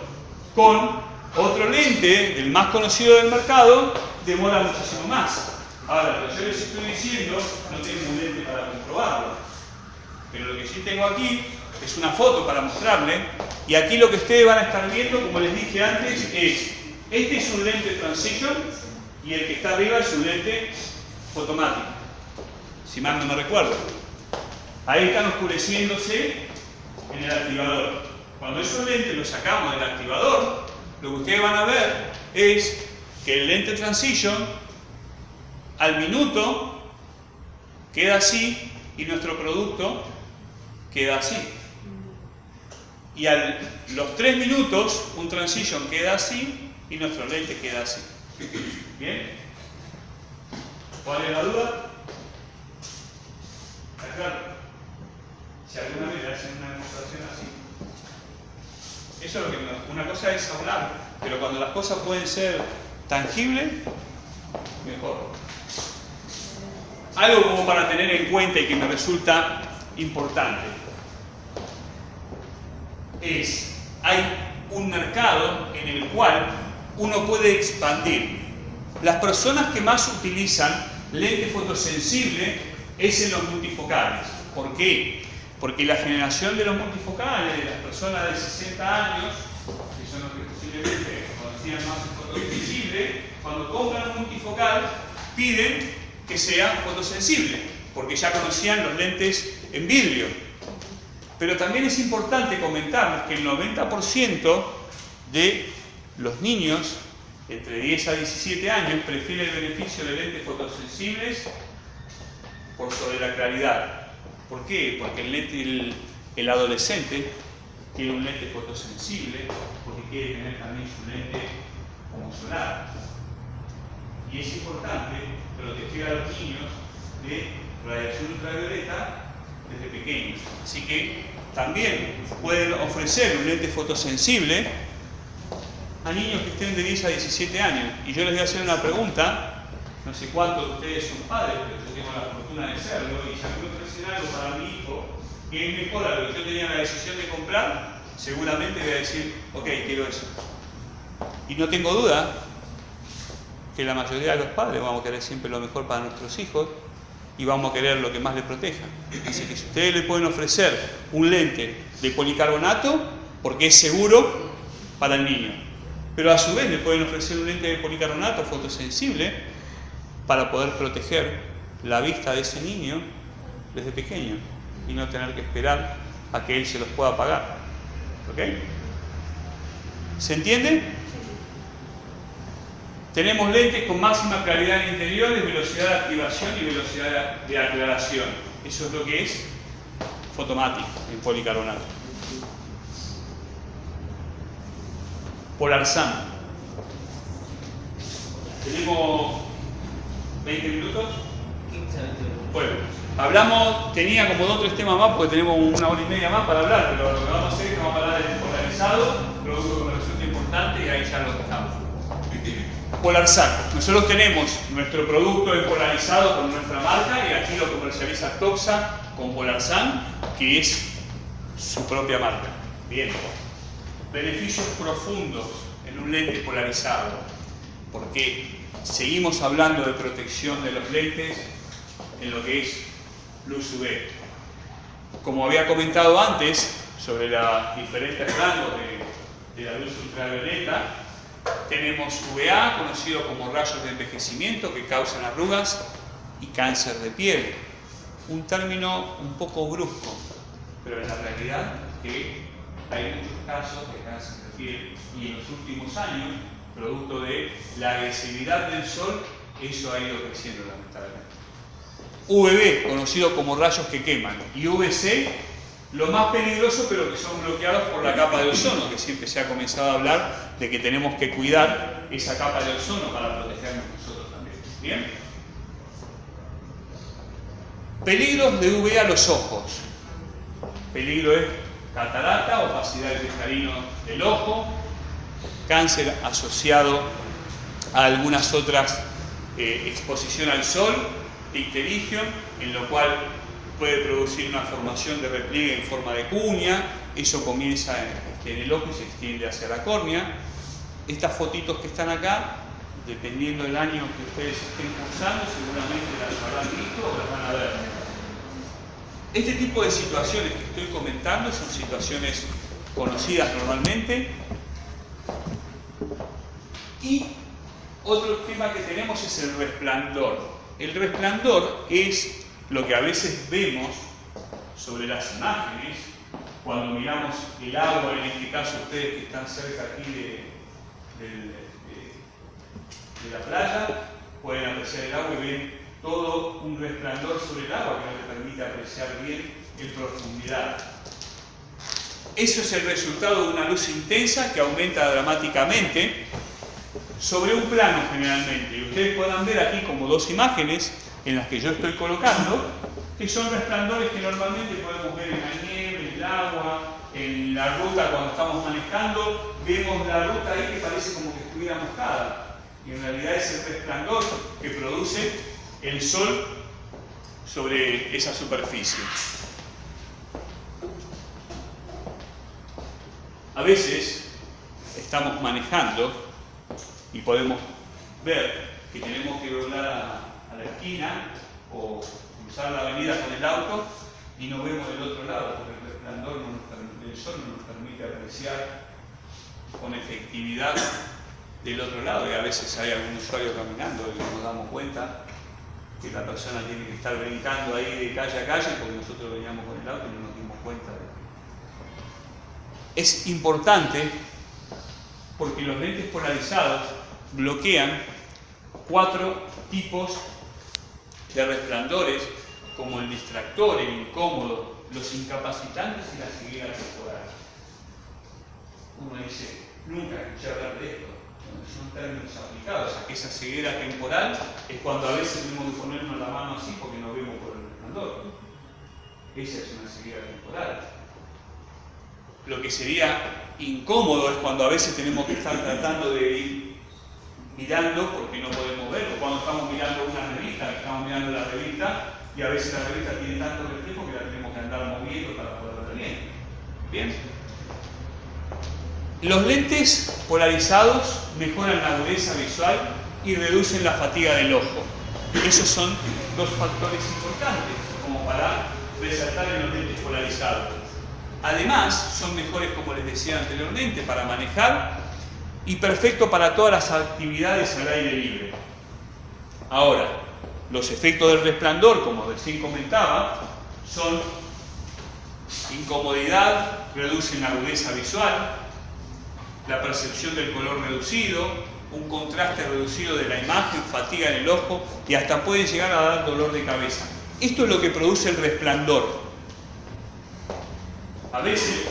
con otro lente, el más conocido del mercado, demora muchísimo más. Ahora, lo que yo les estoy diciendo, no tengo un lente para comprobarlo. Pero lo que sí tengo aquí es una foto para mostrarle. Y aquí lo que ustedes van a estar viendo, como les dije antes, es, este es un lente transition y el que está arriba es un lente fotomático. Si mal no me recuerdo. Ahí están oscureciéndose en el activador. Cuando esos lentes los sacamos del activador, lo que ustedes van a ver es que el lente transition al minuto queda así y nuestro producto queda así. Y a los 3 minutos un transition queda así y nuestro lente queda así. ¿Bien? ¿Cuál es la duda? ¿Está claro? Si alguna vez le hacen una demostración así. Eso es lo que una cosa es hablar, pero cuando las cosas pueden ser tangibles, mejor. Algo como para tener en cuenta y que me resulta importante es, hay un mercado en el cual uno puede expandir. Las personas que más utilizan lente fotosensible es en los multifocales. ¿Por qué? Porque la generación de los multifocales, de las personas de 60 años, que son los que posiblemente conocían más fotosensible, cuando compran un multifocal piden que sea fotosensible, porque ya conocían los lentes en vidrio. Pero también es importante comentarles que el 90% de los niños entre 10 a 17 años prefieren el beneficio de lentes fotosensibles por sobre la claridad. ¿Por qué? Porque el, lente- el- el adolescente tiene un lente fotosensible porque quiere tener también su lente como solar. Y es importante proteger a los niños de radiación ultravioleta desde pequeños. Así que también pueden ofrecer un lente fotosensible a niños que estén de 10 a 17 años. Y yo les voy a hacer una pregunta, no sé cuántos de ustedes son padres, pero yo tengo la fortuna de serlo, y ya me ofrecen algo para mi hijo que es mejor a lo que yo tenía la decisión de comprar, seguramente voy a decir, ok, quiero eso. Y no tengo duda que la mayoría de los padres vamos a querer siempre lo mejor para nuestros hijos y vamos a querer lo que más les proteja. Así que si ustedes le pueden ofrecer un lente de policarbonato, porque es seguro para el niño, pero a su vez le pueden ofrecer un lente de policarbonato fotosensible para poder proteger la vista de ese niño desde pequeño y no tener que esperar a que él se los pueda pagar. ¿Ok? ¿Se entiende? Tenemos lentes con máxima claridad en interiores, velocidad de activación y velocidad de aclaración. Eso es lo que es fotomático en policarbonato. Polarsan. Tenemos 20 minutos. 15 20 minutos. Bueno, hablamos, tenía como dos o tres temas más porque tenemos una hora y media más para hablar, pero lo que vamos a hacer es que vamos a hablar del polarizado, producto me resulta importante y ahí ya lo dejamos. Polarsan. Nosotros tenemos nuestro producto en polarizado con nuestra marca y aquí lo comercializa Toxa con Polarsan, que es su propia marca. Bien. Beneficios profundos en un lente polarizado, porque seguimos hablando de protección de los lentes en lo que es luz UV. Como había comentado antes sobre los diferentes rangos de, de la luz ultravioleta, tenemos UVA, conocido como rayos de envejecimiento que causan arrugas y cáncer de piel. Un término un poco brusco, pero en la realidad que hay muchos casos de cáncer de piel y en los últimos años, producto de la agresividad del sol, eso ha ido creciendo lamentablemente. UVB, conocido como rayos que queman, y UVC, lo más peligroso, pero que son bloqueados por la capa de ozono, que siempre se ha comenzado a hablar de que tenemos que cuidar esa capa de ozono para protegernos nosotros también. ¿Bien? Peligros de UV a los ojos. Peligro es catarata, opacidad del cristalino del ojo, cáncer asociado a algunas otras eh, exposición al sol, icterigion, en lo cual puede producir una formación de repliegue en forma de cuña, eso comienza en, en el ojo y se extiende hacia la córnea. Estas fotitos que están acá, dependiendo del año que ustedes estén cursando, seguramente las habrán visto o las van a ver. Este tipo de situaciones que estoy comentando son situaciones conocidas normalmente. Y otro tema que tenemos es el resplandor. El resplandor es lo que a veces vemos sobre las imágenes cuando miramos el agua, en este caso ustedes que están cerca aquí de, la playa, pueden apreciar el agua y ven todo un resplandor sobre el agua que no permite apreciar bien en profundidad. Eso es el resultado de una luz intensa que aumenta dramáticamente sobre un plano generalmente. Y ustedes puedan ver aquí como dos imágenes en las que yo estoy colocando, que son resplandores que normalmente podemos ver en la nieve, en el agua, en la ruta cuando estamos manejando, vemos la ruta ahí que parece como que estuviera mojada. Y en realidad es el resplandor que produce el sol sobre esa superficie. A veces estamos manejando y podemos ver que tenemos que doblar a, a, la esquina o cruzar la avenida con el auto y no vemos del otro lado porque el resplandor no nos, del sol no nos permite apreciar con efectividad del otro lado. Y a veces hay algún usuario caminando y nos damos cuenta que la persona tiene que estar brincando ahí de calle a calle porque nosotros veníamos con el auto y no nos dimos cuenta de Es importante porque los lentes polarizados bloquean cuatro tipos de resplandores como el distractor, el incómodo, los incapacitantes y la ceguera temporal. Uno dice, nunca escuché hablar de esto son términos aplicados. a que esa ceguera temporal es cuando a veces tenemos que ponernos la mano así porque no vemos por el resplandor. Esa es una ceguera temporal. Lo que sería incómodo es cuando a veces tenemos que estar tratando de ir mirando porque no podemos ver, o cuando estamos mirando una revista, estamos mirando la revista y a veces la revista tiene tanto reflejo que la tenemos que andar moviendo para poder ver bien. ¿Bien? Los lentes polarizados mejoran la agudeza visual y reducen la fatiga del ojo. Esos son dos factores importantes como para resaltar en los lentes polarizados. Además, son mejores, como les decía anteriormente, para manejar y perfecto para todas las actividades al aire libre. Ahora, los efectos del resplandor, como recién comentaba, son incomodidad, reducen la agudeza visual, la percepción del color reducido, un contraste reducido de la imagen, fatiga en el ojo y hasta pueden llegar a dar dolor de cabeza. Esto es lo que produce el resplandor. A veces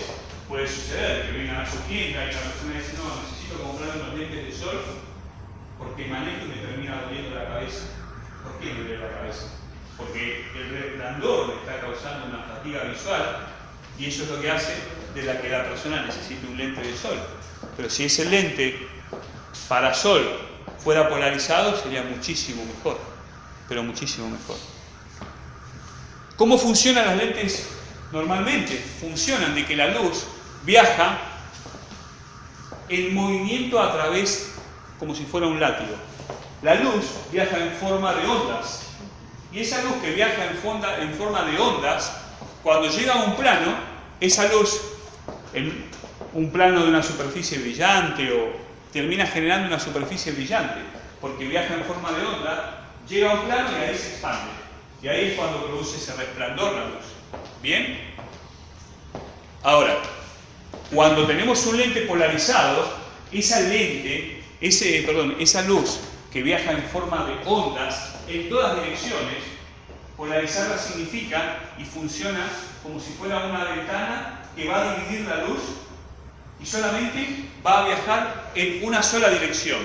puede suceder que vengan a su tienda y la persona dice, no, necesito comprar unos lentes de sol porque manejo y me termina doliendo la cabeza. ¿Por qué me duele la cabeza? Porque el resplandor le está causando una fatiga visual y eso es lo que hace de la que la persona necesite un lente de sol. Pero si ese lente para sol fuera polarizado sería muchísimo mejor, pero muchísimo mejor. ¿Cómo funcionan las lentes normalmente? Funcionan de que la luz viaja en movimiento a través, como si fuera un látigo. La luz viaja en forma de ondas. Y esa luz que viaja en, forma de ondas, cuando llega a un plano, esa luz, en un plano de una superficie brillante o termina generando una superficie brillante, porque viaja en forma de onda, llega a un plano y ahí se expande. Y ahí es cuando produce ese resplandor la luz. ¿Bien? Ahora, cuando tenemos un lente polarizado, esa lente, ese, perdón, esa luz que viaja en forma de ondas en todas direcciones, polarizarla significa y funciona como si fuera una ventana que va a dividir la luz y solamente va a viajar en una sola dirección.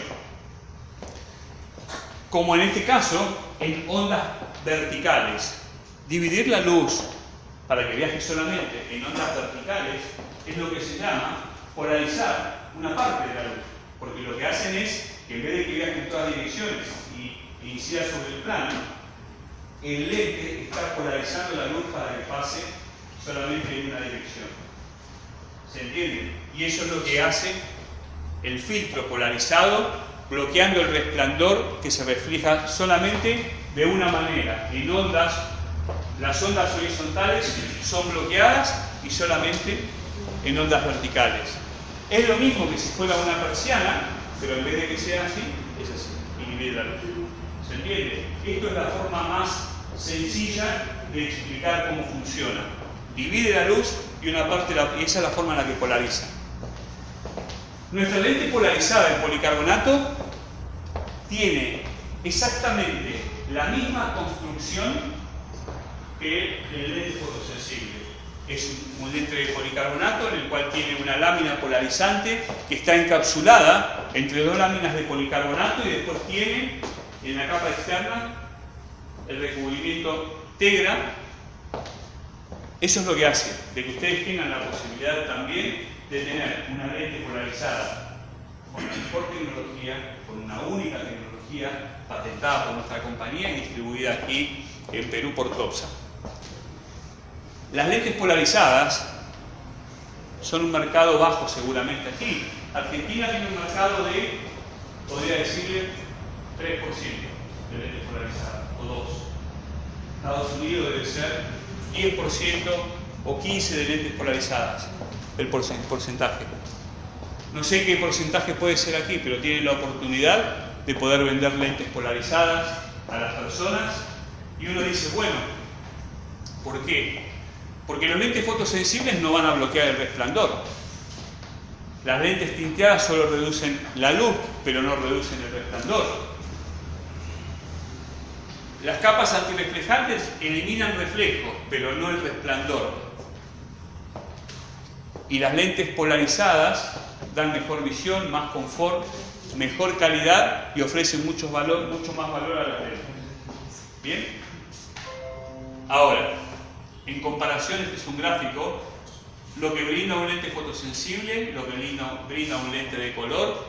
Como en este caso, en ondas verticales. Dividir la luz para que viaje solamente en ondas verticales es lo que se llama polarizar una parte de la luz. Porque lo que hacen es que en vez de que viaje en todas direcciones y incida sobre el plano, el lente está polarizando la luz para que pase solamente en una dirección. ¿Se entiende? Y eso es lo que hace el filtro polarizado, bloqueando el resplandor que se refleja solamente de una manera. En ondas, las ondas horizontales son bloqueadas y solamente en ondas verticales. Es lo mismo que si fuera una persiana, pero en vez de que sea así, es así, divide la luz. ¿Se entiende? Esto es la forma más sencilla de explicar cómo funciona. Divide la luz y una parte, y esa es la forma en la que polariza. Nuestra lente polarizada en policarbonato tiene exactamente la misma construcción que el lente fotosensible. Es un lente de policarbonato en el cual tiene una lámina polarizante que está encapsulada entre dos láminas de policarbonato y después tiene en la capa externa el recubrimiento Tegra. Eso es lo que hace, de que ustedes tengan la posibilidad también de tener una lente polarizada con la mejor tecnología, con una única tecnología patentada por nuestra compañía y distribuida aquí en Perú por Topsa. Las lentes polarizadas son un mercado bajo seguramente aquí. Argentina tiene un mercado de, podría decirle, 3% de lentes polarizadas, o 2. Estados Unidos debe ser 10% o 15% de lentes polarizadas el porcentaje. No sé qué porcentaje puede ser aquí, pero tienen la oportunidad de poder vender lentes polarizadas a las personas y uno dice, bueno, ¿por qué? Porque los lentes fotosensibles no van a bloquear el resplandor. Las lentes tinteadas solo reducen la luz, pero no reducen el resplandor. Las capas antirreflejantes eliminan reflejo, pero no el resplandor. Y las lentes polarizadas dan mejor visión, más confort, mejor calidad y ofrecen mucho, más valor a las lentes. ¿Bien? Ahora, en comparación, este es un gráfico, lo que brinda un lente fotosensible, lo que brinda, brinda un lente de color,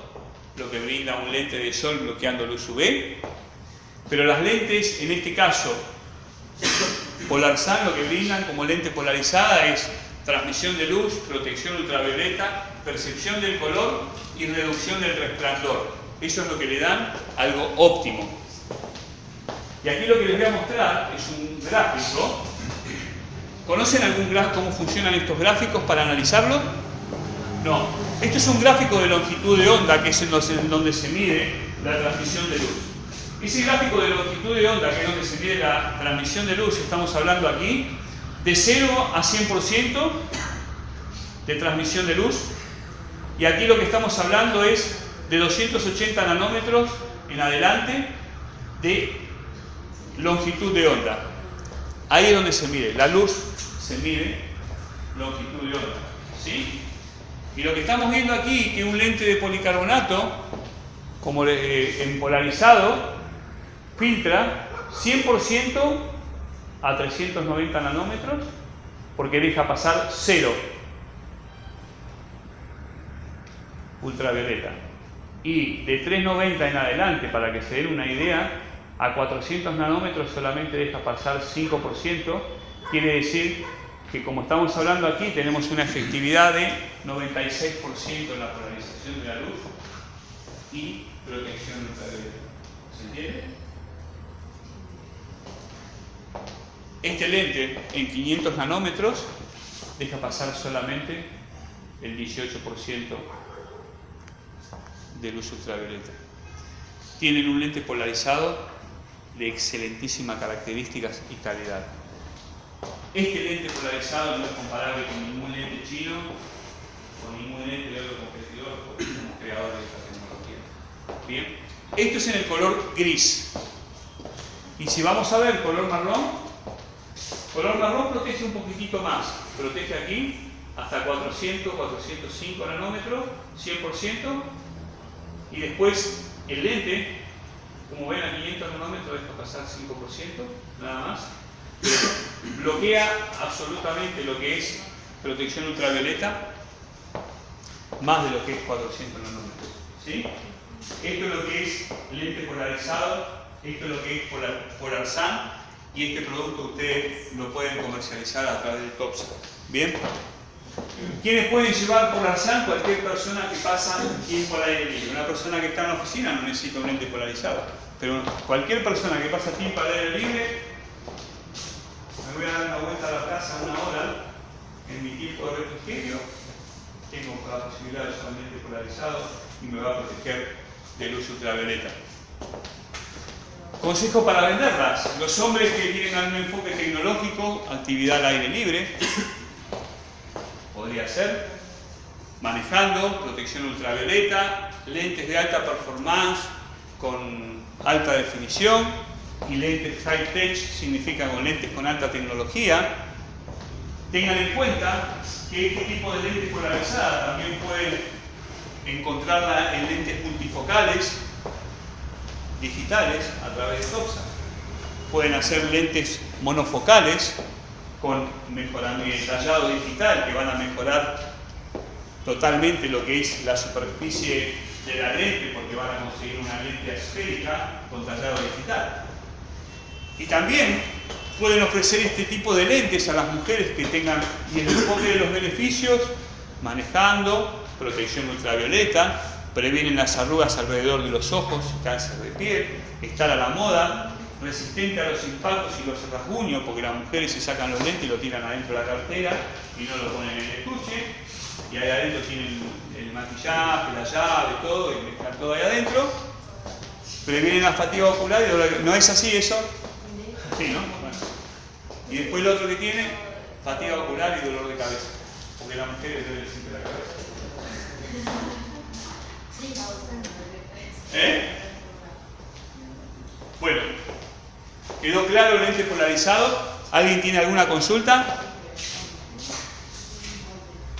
lo que brinda un lente de sol bloqueando luz UV, pero las lentes, en este caso, Polarsan lo que brindan como lente polarizada es transmisión de luz, protección ultravioleta, percepción del color y reducción del resplandor. Eso es lo que le dan algo óptimo. Y aquí lo que les voy a mostrar es un gráfico. ¿Conocen algún cómo funcionan estos gráficos para analizarlo? No. Este es un gráfico de longitud de onda, que es en donde se mide la transmisión de luz. Ese gráfico de longitud de onda, que es donde se mide la transmisión de luz, estamos hablando aquí, de 0 a 100% de transmisión de luz. Y aquí lo que estamos hablando es de 280 nanómetros en adelante de longitud de onda. Ahí es donde se mide. La luz se mide longitud de onda. ¿Sí? Y lo que estamos viendo aquí, que un lente de policarbonato, como eh, en polarizado, filtra 100% a 390 nanómetros porque deja pasar cero ultravioleta. Y de 390 en adelante, para que se den una idea, a 400 nanómetros solamente deja pasar 5%, quiere decir que como estamos hablando aquí tenemos una efectividad de 96% en la polarización de la luz y protección ultravioleta. ¿Se entiende? Este lente en 500 nanómetros deja pasar solamente el 18% de luz ultravioleta. Tienen un lente polarizado de excelentísimas características y calidad. Este lente polarizado no es comparable con ningún lente chino, con ningún lente de otro competidor, porque somos creadores de esta tecnología. Bien, esto es en el color gris. Y si vamos a ver color marrón, color marrón protege un poquitito más. Protege aquí hasta 400, 405 nanómetros, 100%. Y después el lente, como ven a 500 nanómetros, deja pasar 5%, nada más. bloquea absolutamente lo que es protección ultravioleta, más de lo que es 400 nanómetros. ¿sí? Esto es lo que es lente polarizado, esto es lo que es polar, SAN y este producto ustedes lo pueden comercializar a través de TOPSA. ¿Bien? ¿Quiénes pueden llevar PolarSan? Cualquier persona que pasa tiempo al aire libre. Una persona que está en la oficina no necesita un lente polarizado. Pero cualquier persona que pasa tiempo al aire libre, me voy a dar una vuelta a la casa una hora en mi tiempo de refrigerio, tengo la posibilidad de usar un lente polarizado y me va a proteger de luz ultravioleta. Consejo para venderlas. Los hombres que tienen un enfoque tecnológico, actividad al aire libre, podría ser, manejando protección ultravioleta, lentes de alta performance con alta definición y lentes high tech significa con lentes con alta tecnología. Tengan en cuenta que este tipo de lentes polarizadas también pueden encontrarla en lentes multifocales digitales a través de TOPSA. Pueden hacer lentes monofocales con mejoramiento y tallado digital que van a mejorar totalmente lo que es la superficie de la lente porque van a conseguir una lente esférica con tallado digital. Y también pueden ofrecer este tipo de lentes a las mujeres que tengan, y el enfoque de los beneficios, manejando, protección ultravioleta, previenen las arrugas alrededor de los ojos, cáncer de piel, estar a la moda, resistente a los impactos y los rasguños, porque las mujeres se sacan los lentes y lo tiran adentro de la cartera y no lo ponen en el estuche, y ahí adentro tienen el maquillaje, la llave, todo, y están todo ahí adentro. Previenen la fatiga ocular y dolor. ¿No es así eso? Sí, ¿no? Y después lo otro que tiene, fatiga ocular y dolor de cabeza, porque la mujer le duele siempre la cabeza. ¿Eh? Bueno, ¿Quedó claro el lente polarizado? ¿Alguien tiene alguna consulta?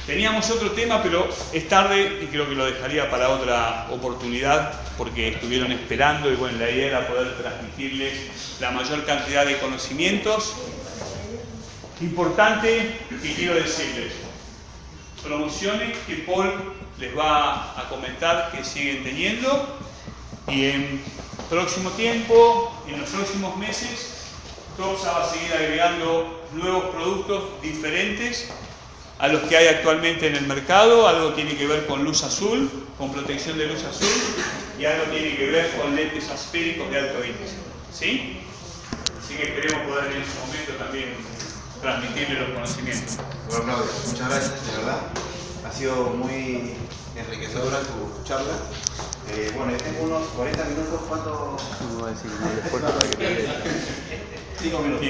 Teníamos otro tema, pero es tarde y creo que lo dejaría para otra oportunidad porque estuvieron esperando y bueno, la idea era poder transmitirles la mayor cantidad de conocimientos. Importante que quiero decirles, promociones que Paul les va a comentar que siguen teniendo y en próximo tiempo, en los próximos meses, TOPSA va a seguir agregando nuevos productos diferentes a los que hay actualmente en el mercado. Algo tiene que ver con luz azul, con protección de luz azul, y algo tiene que ver con lentes asféricos de alto índice. ¿Sí? Así que esperemos poder en ese momento también transmitirle los conocimientos. Bueno, Claudio, muchas gracias, de verdad. Ha sido muy enriquecedora tu charla. Eh, bueno, yo tengo unos 40 minutos, ¿cuánto? No voy a decir para que 5 minutos.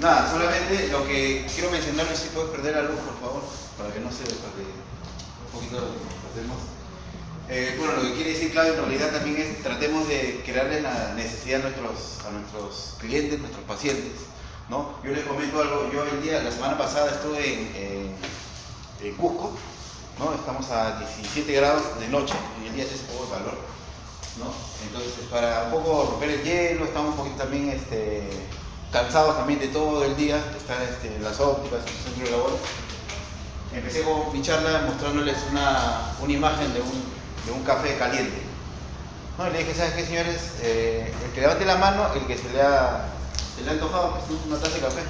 Nada, solamente lo que quiero mencionar es si puedes perder la luz, por favor, para que no se para que un poquito lo perdemos. Eh, bueno, lo que quiere decir Claudio en realidad también es tratemos de crearle la necesidad a nuestros, a nuestros clientes, nuestros pacientes. ¿no? Yo les comento algo, yo el día, la semana pasada estuve en, en- en Cusco, estamos a 17 grados de noche y el día hace un poco de calor. Entonces, para un poco romper el hielo, estamos un poquito también este, cansados también de todo el día, están este, las ópticas, el centro de labor. Empecé con mi charla mostrándoles una, imagen de un, café caliente. ¿no? Y le dije, ¿sabes qué, señores? Eh, el que levante la mano, el que se le ha, antojado pues, una taza de café.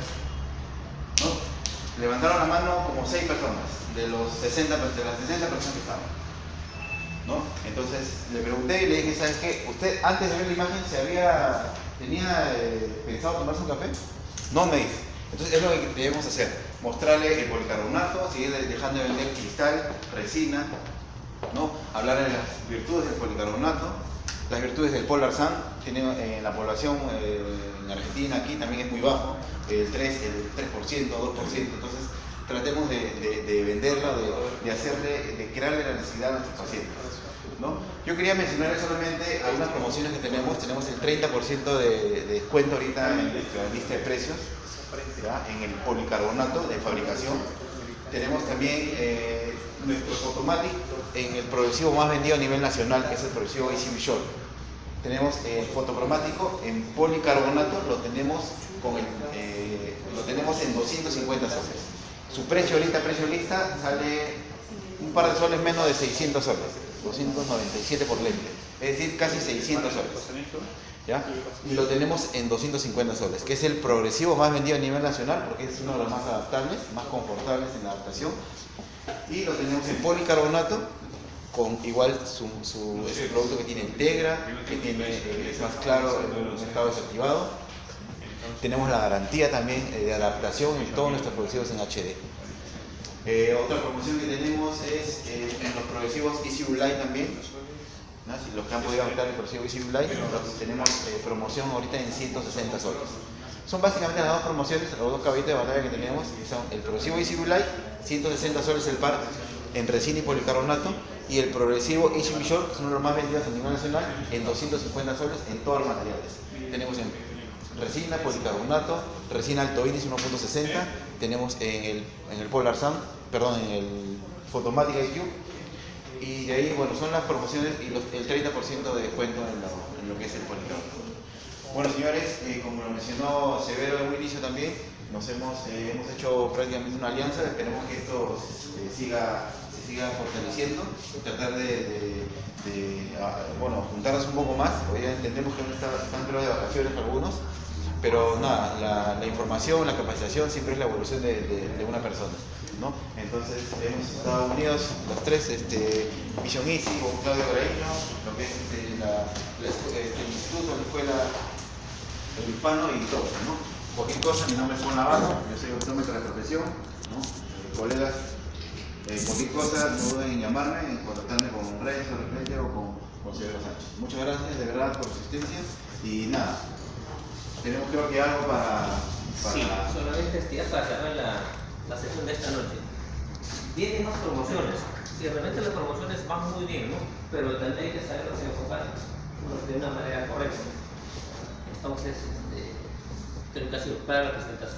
Levantaron la mano como seis personas, de, los 60, per- de las 60 personas que estaban. ¿no? Entonces le pregunté y le dije, ¿sabes qué? ¿Usted antes de ver la imagen se había, tenía eh, pensado tomarse un café? No me dice. Entonces es lo que debemos hacer, mostrarle el policarbonato, seguir de- dejando de vender cristal, resina, ¿no? hablar de las virtudes del policarbonato, las virtudes del Polar Sun, tiene, eh, la población eh, en Argentina aquí también es muy bajo, el 3, el 3%, 2%, entonces tratemos de, de- de venderlo, de, hacerle, de crearle la necesidad a nuestros pacientes. ¿no? Yo quería mencionar solamente algunas promociones que tenemos, tenemos el 30% de, de descuento ahorita en nuestra lista de precios, en el policarbonato de fabricación. Tenemos también eh, nuestro Photomatic en el progresivo más vendido a nivel nacional, que es el progresivo Easy Short. Tenemos el fotocromático en policarbonato, lo tenemos, con el, eh, lo tenemos en 250 soles. Su precio ahorita, precio lista, sale un par de soles menos de 600 soles, 297 por lente, es decir, casi 600 soles. ¿ya? Y lo tenemos en 250 soles, que es el progresivo más vendido a nivel nacional porque es uno de los más adaptables, más confortables en la adaptación. Y lo tenemos en policarbonato, con igual su, su- es el producto que tiene Integra, que tiene, es más claro en un estado desactivado. Tenemos la garantía también eh, de adaptación en todos nuestros progresivos en HD. Eh, otra promoción que tenemos es eh, en los progresivos Easy Light también. los que han podido adoptar el progresivo Easy Light, tenemos promoción ahorita en 160 soles. Son básicamente las dos promociones, los dos caballitos de batalla que tenemos, que son el progresivo Easy Light, 160 soles el par en resina y policarbonato, y el progresivo Easy Short, que son los más vendidos a nivel nacional, en 250 soles en todos los materiales. Tenemos en resina, policarbonato, resina alto índice 1.60, tenemos en el, en el Polar Sun, perdón, en el Photomatic IQ, y de ahí, bueno, son las promociones y los- el 30% de descuento en lo, en lo que es el policarbonato. Bueno, señores, eh, como lo mencionó Severo en un inicio también, nos hemos, eh, hemos hecho prácticamente una alianza, esperemos que esto eh, siga, siga fortaleciendo, tratar de, de- de, ah, bueno, juntarnos un poco más, hoy entendemos que están, están pero de vacaciones algunos, pero nada, la, la información, la capacitación siempre es la evolución de, una persona. ¿no? Entonces hemos estado unidos los tres, este, Vision Easy con Claudio Graíno, lo que es este, la, la este, el instituto, la escuela, el hispano y todo, ¿no? Cualquier cosa, mi nombre es Juan Navarro, yo soy optómetra de profesión, ¿no? Colegas, eh, cualquier cosa, no duden en llamarme, en contactarme con Renzo, de repente, o con, con Sánchez. Muchas gracias de verdad por su asistencia y nada, tenemos creo que algo para... para Sí, solamente ya para cerrar la, la sesión de esta noche. Vienen más promociones. Si realmente las promociones van muy bien, ¿no? Pero también hay que saberlas enfocar de una manera correcta. Entonces, este, creo que ha sido para la presentación.